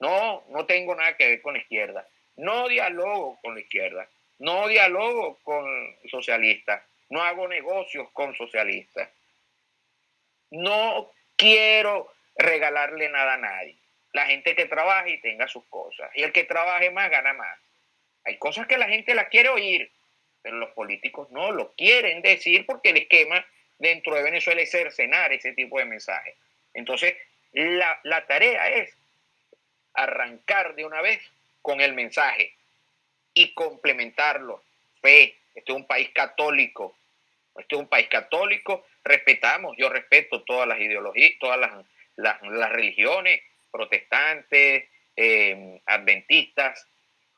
no, no tengo nada que ver con la izquierda, no dialogo con la izquierda, no dialogo con socialistas, no hago negocios con socialistas, no quiero regalarle nada a nadie. La gente que trabaje y tenga sus cosas. Y el que trabaje más gana más. Hay cosas que la gente las quiere oír, pero los políticos no lo quieren decir porque el esquema dentro de Venezuela es cercenar ese tipo de mensajes. Entonces, la, la tarea es arrancar de una vez con el mensaje y complementarlo. Fe, este es un país católico, este es un país católico, respetamos, yo respeto todas las ideologías, todas las, religiones, protestantes, em, adventistas,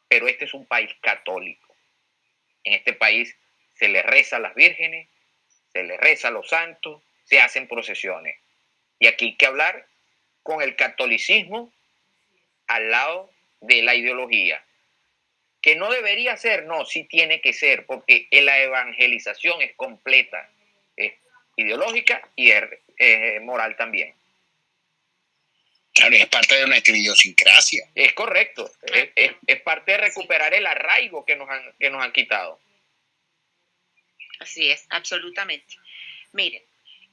pero este es un país católico. En este país se le reza a las vírgenes, se le reza a los santos, se hacen procesiones. Y aquí hay que hablar con el catolicismo al lado de la ideología que no debería ser, no, sí tiene que ser, porque la evangelización es completa, es ideológica y es, moral también. Claro, es parte de nuestra idiosincrasia. Es correcto, es, parte de recuperar el arraigo que nos han, que nos han quitado. Así es, absolutamente. Miren,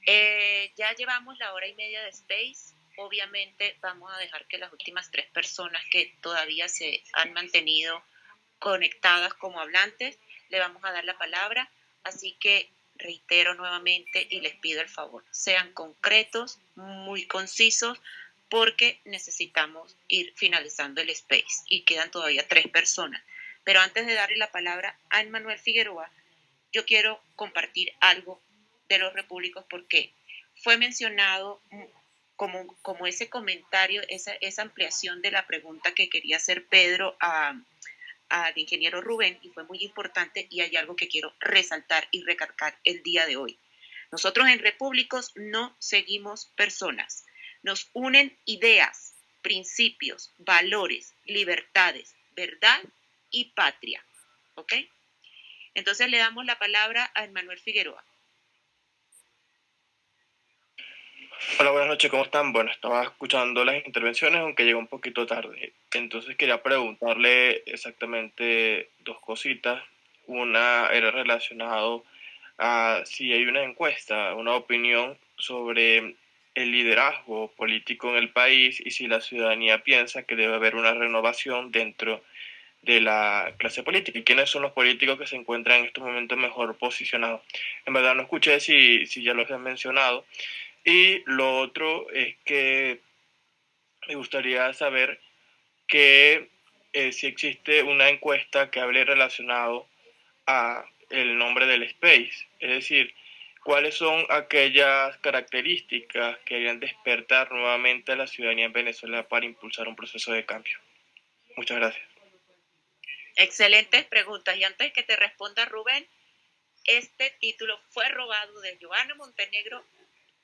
eh, ya llevamos la hora y media de Space. Obviamente vamos a dejar que las últimas tres personas que todavía se han mantenido conectadas como hablantes, le vamos a dar la palabra. Así que reitero nuevamente y les pido el favor, sean concretos, muy concisos, porque necesitamos ir finalizando el space y quedan todavía tres personas. Pero antes de darle la palabra a Manuel Figueroa, yo quiero compartir algo de los repúblicos porque fue mencionado como, como ese comentario, esa, esa ampliación de la pregunta que quería hacer Pedro a, al ingeniero Rubén y fue muy importante y hay algo que quiero resaltar y recalcar el día de hoy. Nosotros en Repúblicos no seguimos personas, nos unen ideas, principios, valores, libertades, verdad y patria. Entonces le damos la palabra a Manuel Figueroa. Hola, buenas noches, ¿cómo están? Bueno, estaba escuchando las intervenciones, aunque llegó un poquito tarde. Entonces quería preguntarle exactamente dos cositas. Una era relacionado a si hay una encuesta, una opinión sobre el liderazgo político en el país y si la ciudadanía piensa que debe haber una renovación dentro de la clase política y quiénes son los políticos que se encuentran en estos momentos mejor posicionados. En verdad no escuché si, si ya los han mencionado, y lo otro es que me gustaría saber que eh, si existe una encuesta que hable relacionado a el nombre del space, es decir, ¿cuáles son aquellas características que harían despertar nuevamente a la ciudadanía en Venezuela para impulsar un proceso de cambio? Muchas gracias. Excelentes preguntas. Y antes que te responda Rubén, este título fue robado de Giovanna Montenegro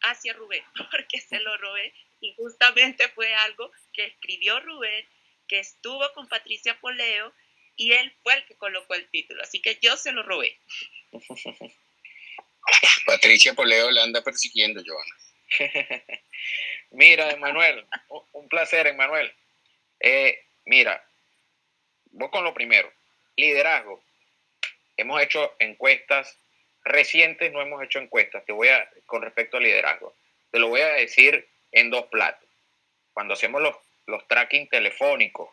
hacia Rubén, porque se lo robé y justamente fue algo que escribió Rubén, que estuvo con Patricia Poleo y él fue el que colocó el título, así que yo se lo robé. Patricia Poleo la anda persiguiendo, Giovanna. mira, Emanuel, un placer, Emanuel. Eh, mira, voy con lo primero, liderazgo. Hemos hecho encuestas recientes, no hemos hecho encuestas. Te voy a, con respecto al liderazgo, te lo voy a decir en dos platos. Cuando hacemos los, los tracking telefónicos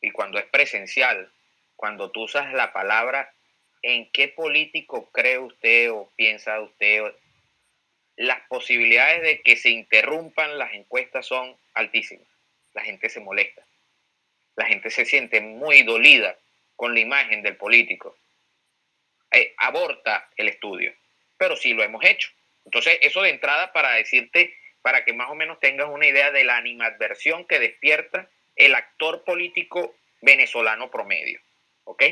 y cuando es presencial, cuando tú usas la palabra, ¿en qué político cree usted o piensa usted? Las posibilidades de que se interrumpan las encuestas son altísimas. La gente se molesta. La gente se siente muy dolida con la imagen del político. Eh, aborta el estudio, pero sí lo hemos hecho. Entonces, eso de entrada para decirte para que más o menos tengas una idea de la animadversión que despierta el actor político venezolano promedio. ¿Ok?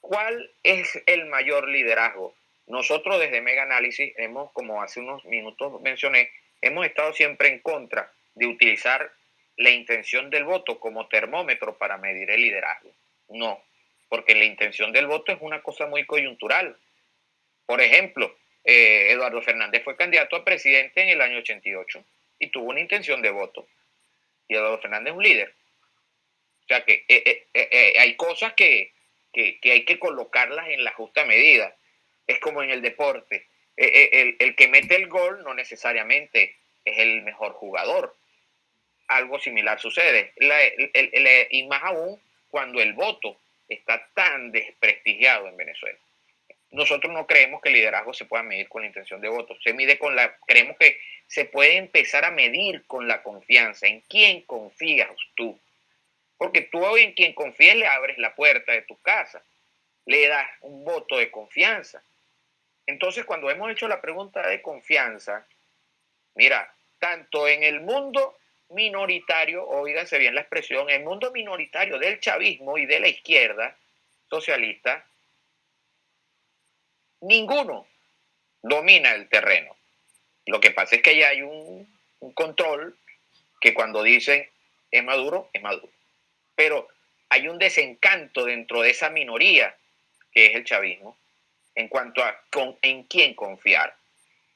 ¿Cuál es el mayor liderazgo? Nosotros desde Mega Análisis hemos, como hace unos minutos mencioné, hemos estado siempre en contra de utilizar la intención del voto como termómetro para medir el liderazgo. No, porque la intención del voto es una cosa muy coyuntural. Por ejemplo, eh, Eduardo Fernández fue candidato a presidente en el año 88 y tuvo una intención de voto. Y Eduardo Fernández es un líder. O sea que eh, eh, hay cosas que, hay que colocarlas en la justa medida. Es como en el deporte. El, que mete el gol no necesariamente es el mejor jugador. Algo similar sucede. y más aún cuando el voto está tan desprestigiado en Venezuela nosotros no creemos que el liderazgo se pueda medir con la intención de voto. Se mide con la, creemos que se puede empezar a medir con la confianza. ¿En quién confías tú? Porque tú hoy en quien confías le abres la puerta de tu casa, le das un voto de confianza. Entonces, cuando hemos hecho la pregunta de confianza, mira, tanto en el mundo minoritario, oíganse bien la expresión, el mundo minoritario del chavismo y de la izquierda socialista, ninguno domina el terreno. Lo que pasa es que ya hay un, control que cuando dicen es maduro, es maduro. Pero hay un desencanto dentro de esa minoría que es el chavismo en cuanto a con, en quién confiar,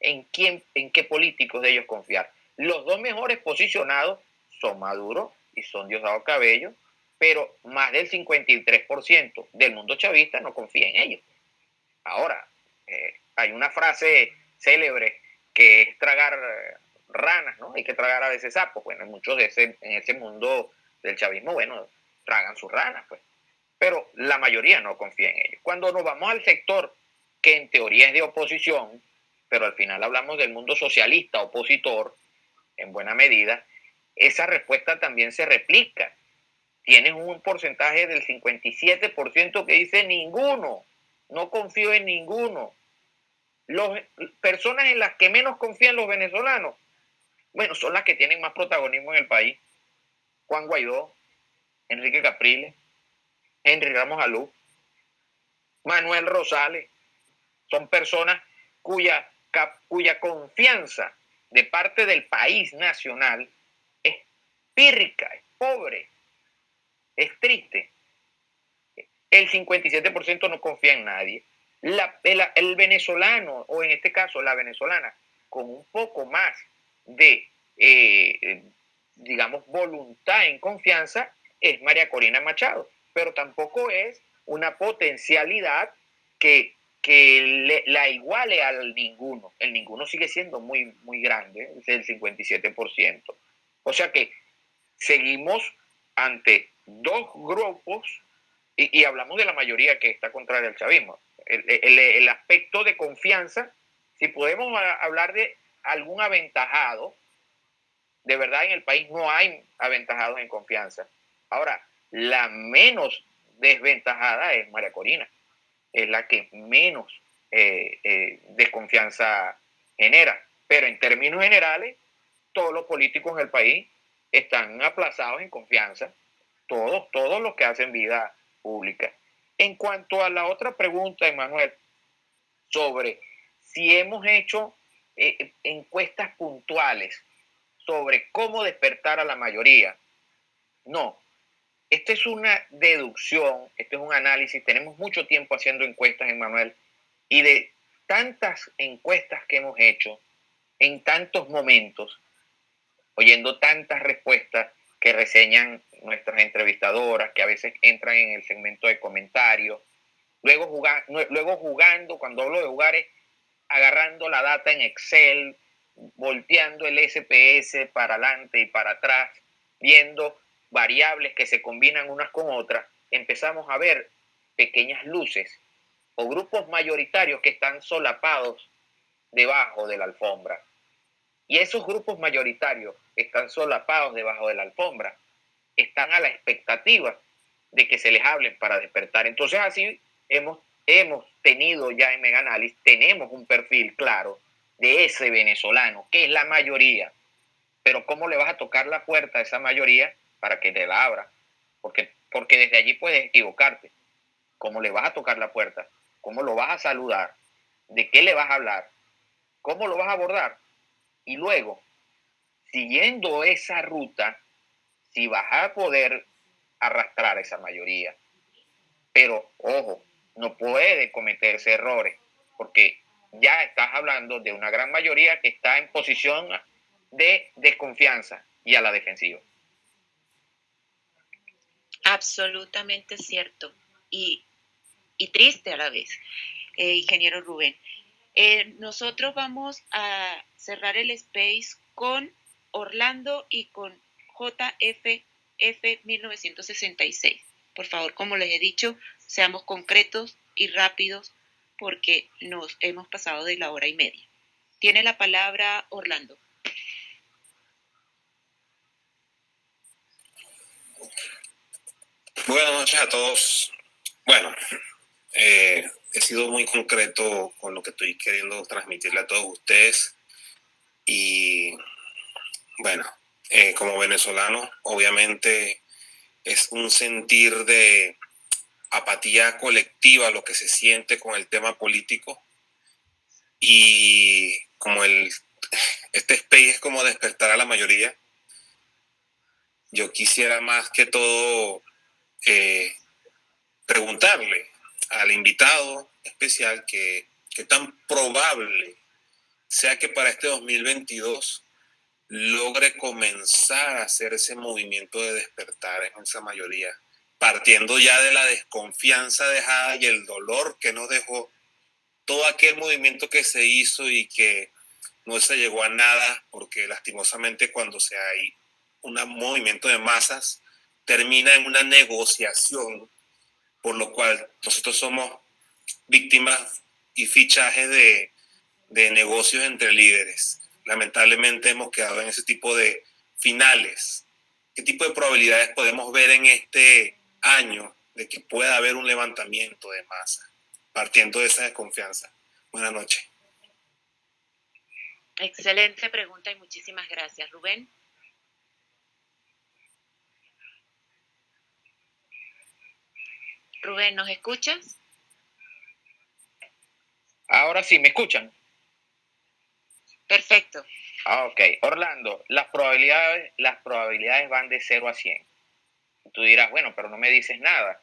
en quién, en qué políticos de ellos confiar. Los dos mejores posicionados son Maduro y son Diosdado Cabello, pero más del 53% del mundo chavista no confía en ellos. Ahora, eh, hay una frase célebre que es tragar eh, ranas, ¿no? Hay que tragar a veces sapos. Bueno, muchos de ese, en ese mundo del chavismo, bueno, tragan sus ranas, pues. Pero la mayoría no confía en ellos. Cuando nos vamos al sector que en teoría es de oposición, pero al final hablamos del mundo socialista opositor, en buena medida, esa respuesta también se replica. Tienen un porcentaje del 57% que dice ninguno. No confío en ninguno. Las personas en las que menos confían los venezolanos, bueno, son las que tienen más protagonismo en el país. Juan Guaidó, Enrique Capriles, Henry Ramos Alú, Manuel Rosales, son personas cuya, cuya confianza de parte del país nacional es pírrica, es pobre, es triste el 57% no confía en nadie. el, venezolano, o en este caso la venezolana, con un poco más de, eh, digamos, voluntad en confianza, es María Corina Machado, pero tampoco es una potencialidad que, la iguale al ninguno. El ninguno sigue siendo muy, muy grande, es el 57%. O sea que seguimos ante dos grupos y, hablamos de la mayoría que está contraria al chavismo. El, aspecto de confianza, si podemos hablar de algún aventajado, de verdad en el país no hay aventajados en confianza. Ahora, la menos desventajada es María Corina, es la que menos eh, eh, desconfianza genera. Pero en términos generales, todos los políticos en el país están aplazados en confianza, todos, todos los que hacen vida pública. En cuanto a la otra pregunta, Emanuel, sobre si hemos hecho eh, encuestas puntuales sobre cómo despertar a la mayoría, no. Esta es una deducción, este es un análisis. Tenemos mucho tiempo haciendo encuestas, Emanuel, y de tantas encuestas que hemos hecho en tantos momentos, oyendo tantas respuestas que reseñan nuestras entrevistadoras, que a veces entran en el segmento de comentarios, luego, luego jugando, cuando hablo de jugar es agarrando la data en Excel, volteando el SPS para adelante y para atrás, viendo variables que se combinan unas con otras, empezamos a ver pequeñas luces o grupos mayoritarios que están solapados debajo de la alfombra. Y esos grupos mayoritarios están solapados debajo de la alfombra, están a la expectativa de que se les hablen para despertar. Entonces así hemos, hemos tenido ya en Meganálisis, tenemos un perfil claro de ese venezolano, que es la mayoría. Pero ¿cómo le vas a tocar la puerta a esa mayoría para que te la abra? Porque, porque desde allí puedes equivocarte. ¿Cómo le vas a tocar la puerta? ¿Cómo lo vas a saludar? ¿De qué le vas a hablar? ¿Cómo lo vas a abordar? Y luego, siguiendo esa ruta, si vas a poder arrastrar esa mayoría. Pero, ojo, no puede cometerse errores, porque ya estás hablando de una gran mayoría que está en posición de desconfianza y a la defensiva. Absolutamente cierto y, triste a la vez, eh, ingeniero Rubén. Eh, nosotros vamos a cerrar el space con Orlando y con JFF 1966. Por favor, como les he dicho, seamos concretos y rápidos porque nos hemos pasado de la hora y media. Tiene la palabra Orlando. Buenas noches a todos. Bueno, eh, he sido muy concreto con lo que estoy queriendo transmitirle a todos ustedes. Y bueno, eh, como venezolano, obviamente es un sentir de apatía colectiva lo que se siente con el tema político. Y como el, este space es como despertar a la mayoría, yo quisiera más que todo eh, preguntarle al invitado especial que, tan probable sea que para este 2022 logre comenzar a hacer ese movimiento de despertar en esa mayoría, partiendo ya de la desconfianza dejada y el dolor que nos dejó todo aquel movimiento que se hizo y que no se llegó a nada, porque lastimosamente cuando se hay un movimiento de masas, termina en una negociación por lo cual nosotros somos víctimas y fichajes de, de negocios entre líderes. Lamentablemente hemos quedado en ese tipo de finales. ¿Qué tipo de probabilidades podemos ver en este año de que pueda haber un levantamiento de masa, partiendo de esa desconfianza? Buenas noches. Excelente pregunta y muchísimas gracias, Rubén. Rubén, ¿nos escuchas? Ahora sí, ¿me escuchan? Perfecto. Ah, ok. Orlando, las probabilidades, las probabilidades van de 0 a 100. Tú dirás, bueno, pero no me dices nada.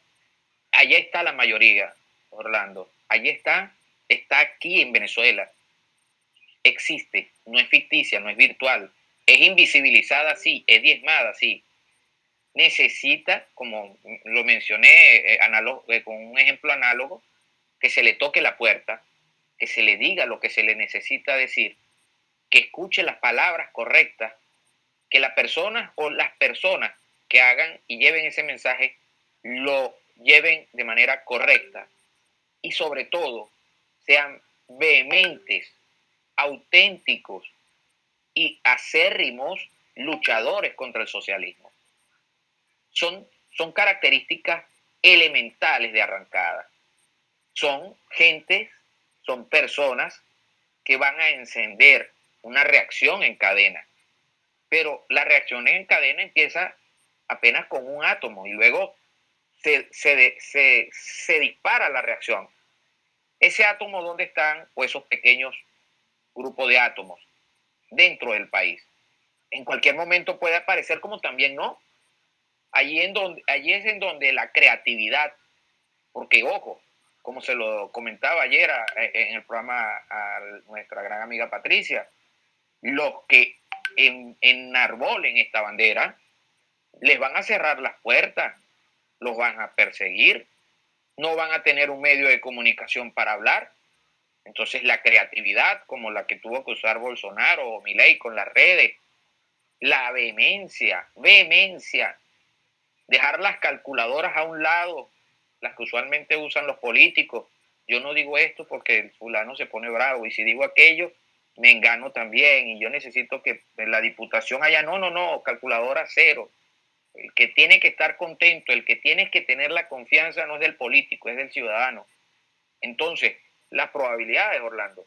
Allí está la mayoría, Orlando. Allí está, está aquí en Venezuela. Existe, no es ficticia, no es virtual. Es invisibilizada, sí, es diezmada, sí, necesita, como lo mencioné eh, eh, con un ejemplo análogo, que se le toque la puerta, que se le diga lo que se le necesita decir, que escuche las palabras correctas, que la persona o las personas que hagan y lleven ese mensaje lo lleven de manera correcta. Y sobre todo sean vehementes, auténticos y acérrimos luchadores contra el socialismo son, son características elementales de arrancada. Son gentes son personas que van a encender una reacción en cadena. Pero la reacción en cadena empieza apenas con un átomo y luego se, se, dispara la reacción. Ese átomo, ¿dónde están? Pues esos pequeños grupos de átomos dentro del país. En cualquier momento puede aparecer como también no. Allí, en donde, allí es en donde la creatividad, porque ojo, como se lo comentaba ayer en el programa a nuestra gran amiga Patricia, los que en, enarbolen esta bandera, les van a cerrar las puertas, los van a perseguir, no van a tener un medio de comunicación para hablar. Entonces la creatividad, como la que tuvo que usar Bolsonaro o Milei con las redes, la vehemencia, vehemencia, dejar las calculadoras a un lado, las que usualmente usan los políticos. Yo no digo esto porque el fulano se pone bravo y si digo aquello, me engano también y yo necesito que la diputación haya, no, no, no, calculadora cero. El que tiene que estar contento, el que tiene que tener la confianza no es del político, es del ciudadano. Entonces, las probabilidades, Orlando,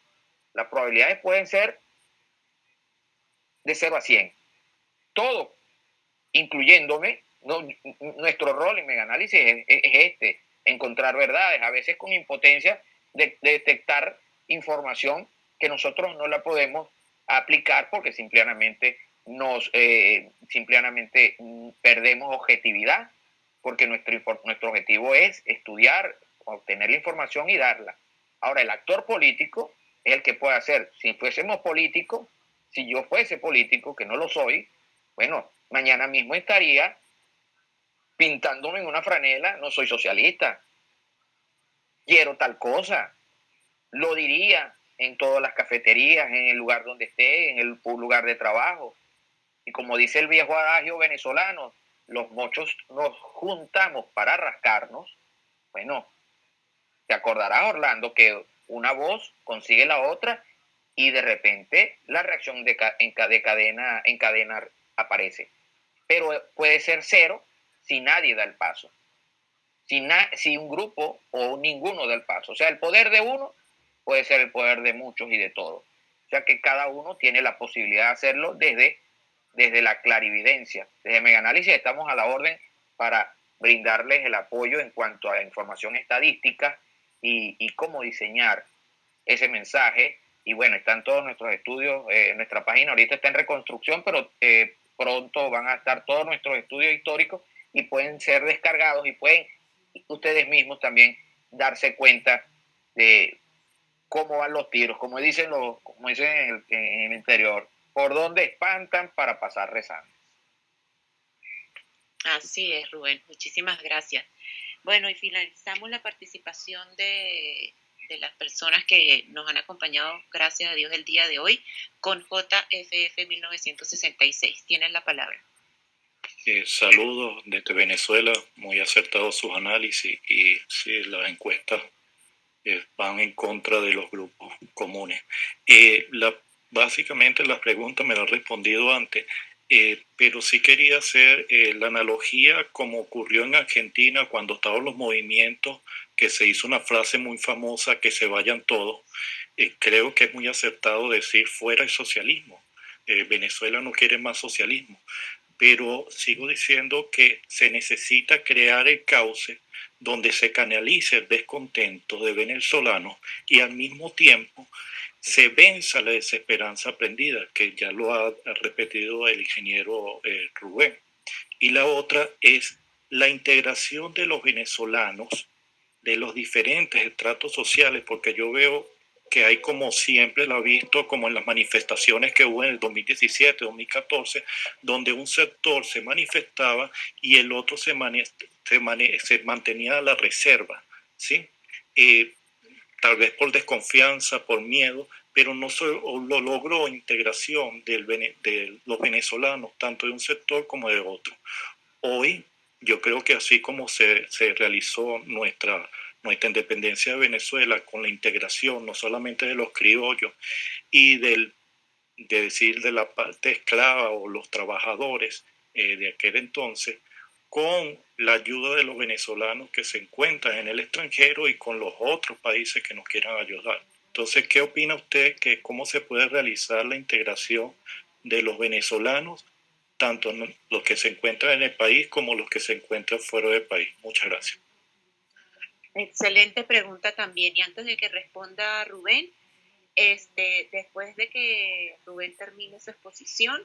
las probabilidades pueden ser de 0 a 100. Todo, incluyéndome, nuestro rol en Meganálisis es, es, este, encontrar verdades, a veces con impotencia de, detectar información que nosotros no la podemos aplicar porque simplemente nos eh, simplemente perdemos objetividad porque nuestro, nuestro objetivo es estudiar, obtener la información y darla. Ahora, el actor político es el que puede hacer. Si fuésemos políticos, si yo fuese político, que no lo soy, bueno, mañana mismo estaría pintándome en una franela, no soy socialista, quiero tal cosa, lo diría en todas las cafeterías, en el lugar donde esté, en el lugar de trabajo. Y como dice el viejo adagio venezolano, los mochos nos juntamos para rascarnos. Bueno, te acordarás, Orlando, que una voz consigue la otra y de repente la reacción de, cadena, en cadena aparece. Pero puede ser cero si nadie da el paso. Si, si un grupo o ninguno da el paso. O sea, el poder de uno puede ser el poder de muchos y de todos. O sea que cada uno tiene la posibilidad de hacerlo desde, desde la clarividencia. Desde Meganálisis estamos a la orden para brindarles el apoyo en cuanto a información estadística y, cómo diseñar ese mensaje. Y bueno, están todos nuestros estudios, eh, nuestra página ahorita está en reconstrucción, pero eh, pronto van a estar todos nuestros estudios históricos y pueden ser descargados y pueden ustedes mismos también darse cuenta de cómo van los tiros, como dicen, los, como dicen en el, interior, por dónde espantan para pasar rezando. Así es, Rubén. Muchísimas gracias. Bueno, y finalizamos la participación de, de, las personas que nos han acompañado, gracias a Dios, el día de hoy con JFF 1966. Tienen la palabra. Eh, saludos desde Venezuela, muy acertados sus análisis y sí, las encuestas eh, van en contra de los grupos comunes. Eh, la, básicamente las preguntas me las he respondido antes, pero sí quería hacer la analogía como ocurrió en Argentina cuando estaban los movimientos, que se hizo una frase muy famosa, que se vayan todos. creo que es muy acertado decir fuera el socialismo. Venezuela no quiere más socialismo pero sigo diciendo que se necesita crear el cauce donde se canalice el descontento de venezolanos y al mismo tiempo se venza la desesperanza aprendida, que ya lo ha repetido el ingeniero eh, Rubén. Y la otra es la integración de los venezolanos de los diferentes estratos sociales, porque yo veo que hay como siempre lo ha visto, como en las manifestaciones que hubo en el 2017, 2014, donde un sector se manifestaba y el otro se, se, mantenía a la reserva, ¿sí? Eh, tal vez por desconfianza, por miedo, pero no se lo logró integración del, de los venezolanos, tanto de un sector como de otro. Hoy, yo creo que así como se, se realizó nuestra nuestra independencia de Venezuela con la integración no solamente de los criollos y del, de decir de la parte esclava o los trabajadores eh, de aquel entonces, con la ayuda de los venezolanos que se encuentran en el extranjero y con los otros países que nos quieran ayudar. Entonces, ¿qué opina usted que cómo se puede realizar la integración de los venezolanos, tanto los que se encuentran en el país como los que se encuentran fuera del país? Muchas gracias. Excelente pregunta también. Y antes de que responda Rubén, este, después de que Rubén termine su exposición,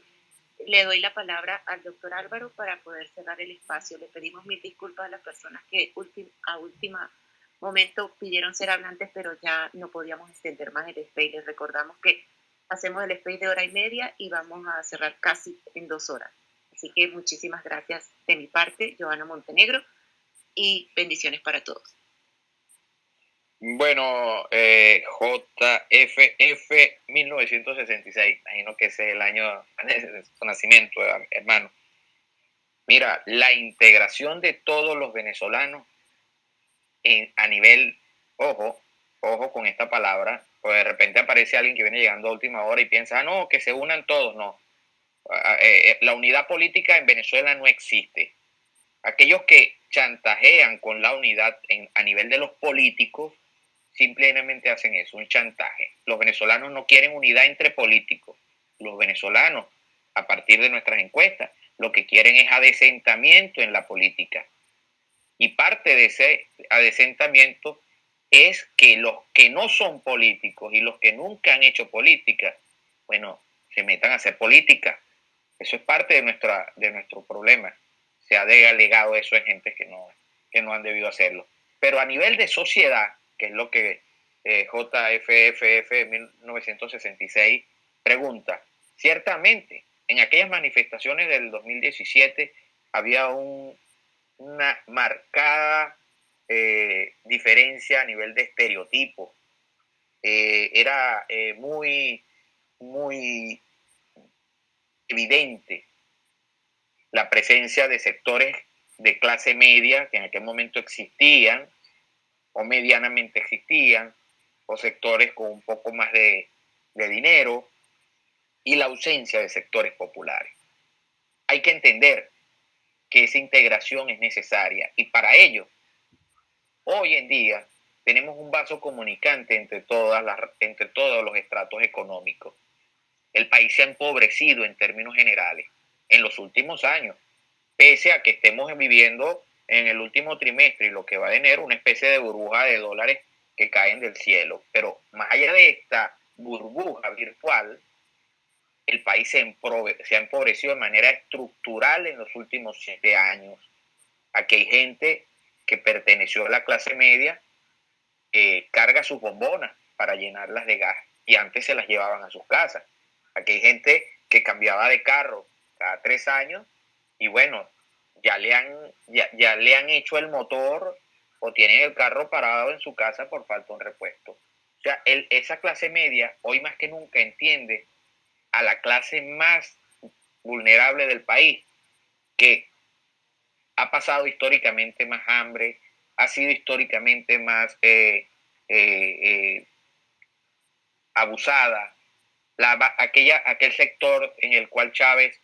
le doy la palabra al doctor Álvaro para poder cerrar el espacio. Le pedimos mil disculpas a las personas que a última momento pidieron ser hablantes, pero ya no podíamos extender más el space. Les recordamos que hacemos el space de hora y media y vamos a cerrar casi en dos horas. Así que muchísimas gracias de mi parte, Joana Montenegro, y bendiciones para todos. Bueno, eh, JFF 1966, imagino que ese es el año de su nacimiento, hermano. Mira, la integración de todos los venezolanos a nivel, ojo, ojo con esta palabra, pues de repente aparece alguien que viene llegando a última hora y piensa, ah, no, que se unan todos, no. Eh, eh, la unidad política en Venezuela no existe. Aquellos que chantajean con la unidad a nivel de los políticos, simplemente hacen eso, un chantaje. Los venezolanos no quieren unidad entre políticos. Los venezolanos, a partir de nuestras encuestas, lo que quieren es adesentamiento en la política. Y parte de ese adesentamiento es que los que no son políticos y los que nunca han hecho política, bueno, se metan a hacer política. Eso es parte de, nuestra, de nuestro problema. Se ha delegado eso en gente que no, que no han debido hacerlo. Pero a nivel de sociedad, que es lo que eh, JFFF 1966 pregunta, ciertamente en aquellas manifestaciones del 2017 había un, una marcada eh, diferencia a nivel de estereotipo. Eh, era eh, muy, muy evidente la presencia de sectores de clase media que en aquel momento existían o medianamente existían, o sectores con un poco más de, de dinero, y la ausencia de sectores populares. Hay que entender que esa integración es necesaria y para ello, hoy en día, tenemos un vaso comunicante entre, todas las, entre todos los estratos económicos. El país se ha empobrecido en términos generales en los últimos años, pese a que estemos viviendo en el último trimestre y lo que va a tener una especie de burbuja de dólares que caen del cielo. Pero más allá de esta burbuja virtual, el país se, ha empobrecido de manera estructural en los últimos siete años. Aquí hay gente que perteneció a la clase media, eh, carga sus bombonas para llenarlas de gas y antes se las llevaban a sus casas. Aquí hay gente que cambiaba de carro cada tres años y bueno, ya le han, ya, le han hecho el motor o tienen el carro parado en su casa por falta de un repuesto. O sea, esa clase media hoy más que nunca entiende a la clase más vulnerable del país, que ha pasado históricamente más hambre, ha sido históricamente más eh, eh, eh, abusada, la, aquella, aquel sector en el cual Chávez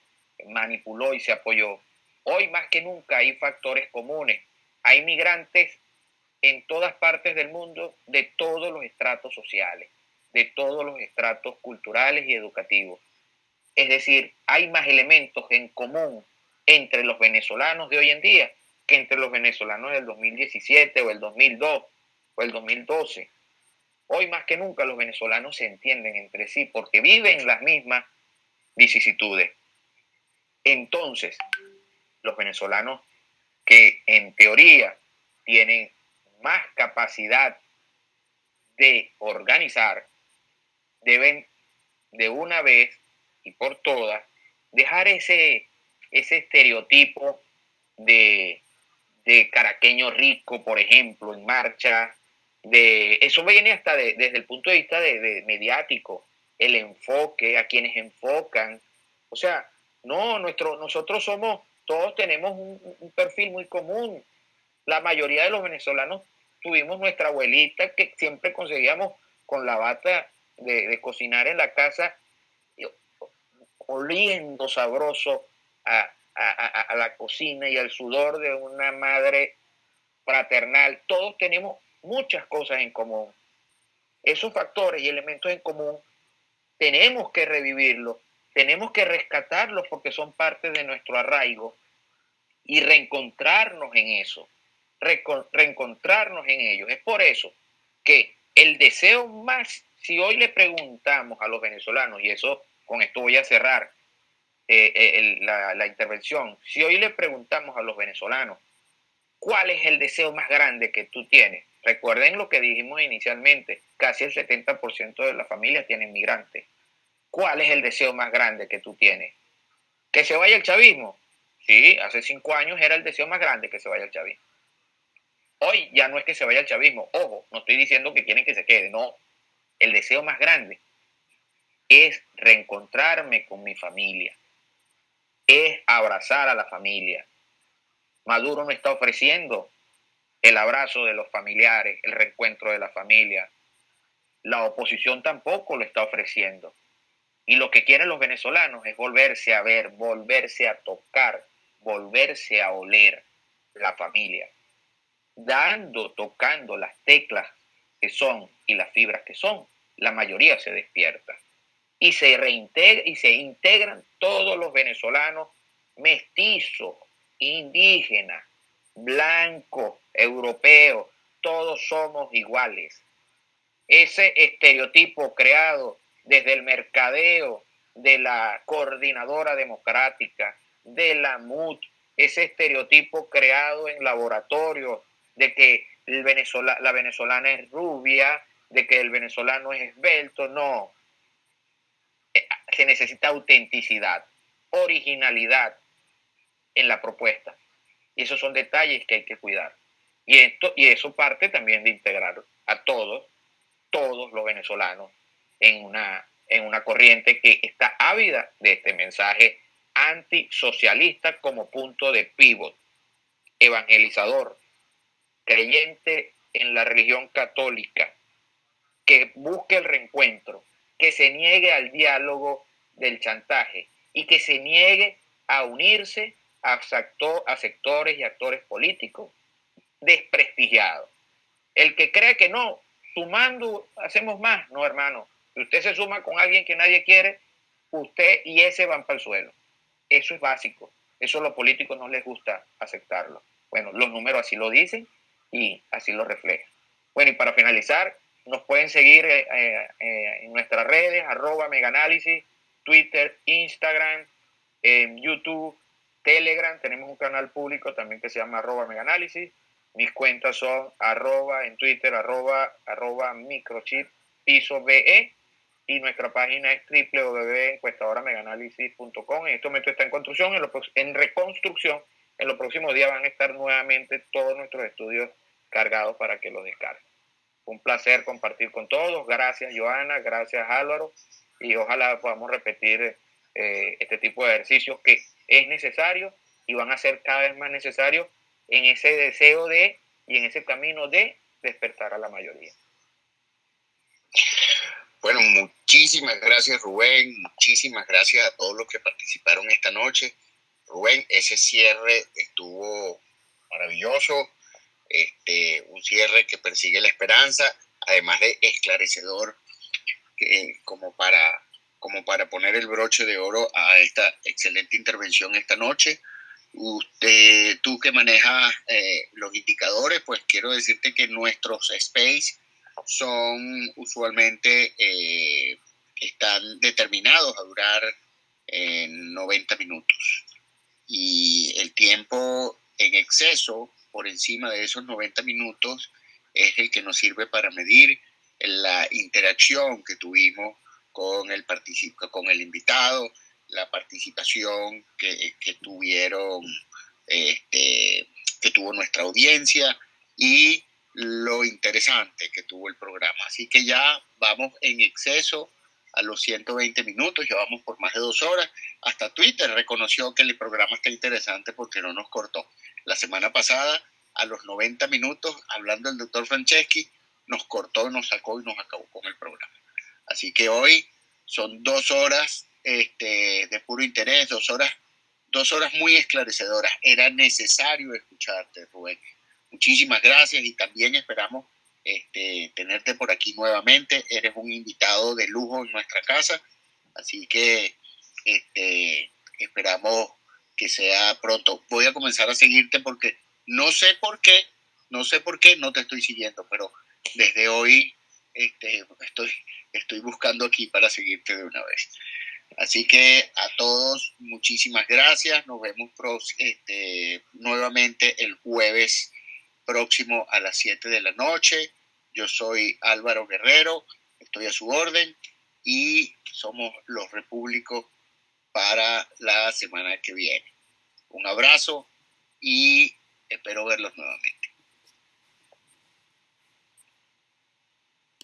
manipuló y se apoyó. Hoy más que nunca hay factores comunes. Hay migrantes en todas partes del mundo de todos los estratos sociales de todos los estratos culturales y educativos. Es decir, hay más elementos en común entre los venezolanos de hoy en día que entre los venezolanos del 2017 o el 2002 o el 2012. Hoy más que nunca los venezolanos se entienden entre sí porque viven las mismas vicisitudes. Entonces, los venezolanos que en teoría tienen más capacidad de organizar, deben de una vez y por todas dejar ese, ese estereotipo de, caraqueño rico, por ejemplo, en marcha. De, eso viene hasta desde el punto de vista de, mediático, el enfoque, a quienes enfocan. O sea, no, nuestro, nosotros somos, todos tenemos un, perfil muy común. La mayoría de los venezolanos tuvimos nuestra abuelita que siempre conseguíamos con la bata de, cocinar en la casa, oliendo sabroso a, la cocina y al sudor de una madre fraternal. Todos tenemos muchas cosas en común. esos factores y elementos en común tenemos que revivirlos, tenemos que rescatarlos porque son parte de nuestro arraigo y reencontrarnos en eso, reencontrarnos en ellos. Es por eso que el deseo más, si hoy le preguntamos a los venezolanos, y eso con esto voy a cerrar eh, eh, la, la intervención, si hoy le preguntamos a los venezolanos, ¿cuál es el deseo más grande que tú tienes? Recuerden lo que dijimos inicialmente, casi el 70% de las familias tienen migrantes. ¿Cuál es el deseo más grande que tú tienes? ¿Que se vaya el chavismo? Sí, hace cinco años era el deseo más grande que se vaya el chavismo. Hoy ya no es que se vaya el chavismo. Ojo, no estoy diciendo que quieren que se quede, no. El deseo más grande es reencontrarme con mi familia, es abrazar a la familia. Maduro me está ofreciendo el abrazo de los familiares, el reencuentro de la familia. La oposición tampoco lo está ofreciendo. Y lo que quieren los venezolanos es volverse a ver, volverse a tocar, volverse a oler la familia. Dando, tocando las teclas que son y las fibras que son, la mayoría se despierta. Y se reintegra, y se integran todos los venezolanos mestizos, indígenas, blanco, europeo, todos somos iguales. Ese estereotipo creado desde el mercadeo de la coordinadora democrática, de la MUT, ese estereotipo creado en laboratorio de que el la venezolana es rubia, de que el venezolano es esbelto, no. Eh, se necesita autenticidad, originalidad en la propuesta. Y esos son detalles que hay que cuidar. Y, esto, y eso parte también de integrar a todos, todos los venezolanos en una, en una corriente que está ávida de este mensaje antisocialista como punto de pivot, evangelizador, creyente en la religión católica, que busque el reencuentro, que se niegue al diálogo del chantaje y que se niegue a unirse a, sectores y actores políticos desprestigiados. El que cree que no, sumando hacemos más, no hermano. Si usted se suma con alguien que nadie quiere, usted y ese van para el suelo. Eso es básico. Eso a los políticos no les gusta aceptarlo. Bueno, los números así lo dicen y así lo reflejan. Bueno, y para finalizar, nos pueden seguir eh, eh, eh, en nuestras redes, arroba megaanálisis, Twitter, Instagram, YouTube, Telegram, tenemos un canal público también que se llama arroba megaanálisis. Mis cuentas son arroba en Twitter, arroba, arroba microchip piso BE y nuestra página es www.encuestadorameganálisis.com. En este momento está en construcción, en, reconstrucción. En los próximos días van a estar nuevamente todos nuestros estudios cargados para que los descarguen. Un placer compartir con todos. Gracias, Joana. Gracias, Álvaro. Y ojalá podamos repetir eh, este tipo de ejercicios que es necesario y van a ser cada vez más necesarios en ese deseo de y en ese camino de despertar a la mayoría. Bueno, muchísimas gracias Rubén, muchísimas gracias a todos los que participaron esta noche. Rubén, ese cierre estuvo maravilloso, este, un cierre que persigue la esperanza, además de esclarecedor, como, para, como para poner el broche de oro a esta excelente intervención esta noche. Usted, tú que manejas eh, los indicadores, pues quiero decirte que nuestros space son usualmente, eh, están determinados a durar 90 minutos. Y el tiempo en exceso, por encima de esos 90 minutos, es el que nos sirve para medir la interacción que tuvimos con el, con el invitado, la participación que, que tuvieron, este, que tuvo nuestra audiencia y lo interesante que tuvo el programa. Así que ya vamos en exceso a los 120 minutos, llevamos por más de dos horas. Hasta Twitter reconoció que el programa está interesante porque no nos cortó. La semana pasada, a los 90 minutos, hablando el doctor Franceschi, nos cortó, nos sacó y nos acabó con el programa. Así que hoy son dos horas este, de puro interés, dos horas, dos horas muy esclarecedoras. Era necesario escucharte, Rubén. Muchísimas gracias y también esperamos este, tenerte por aquí nuevamente. Eres un invitado de lujo en nuestra casa, así que este, esperamos que sea pronto. Voy a comenzar a seguirte porque no sé por qué, no sé por qué no te estoy siguiendo, pero desde hoy este, estoy, buscando aquí para seguirte de una vez. Así que a todos, muchísimas gracias. Nos vemos este, nuevamente el jueves próximo a las 7 de la noche. Yo soy Álvaro Guerrero, estoy a su orden y somos los repúblicos para la semana que viene. Un abrazo y espero verlos nuevamente.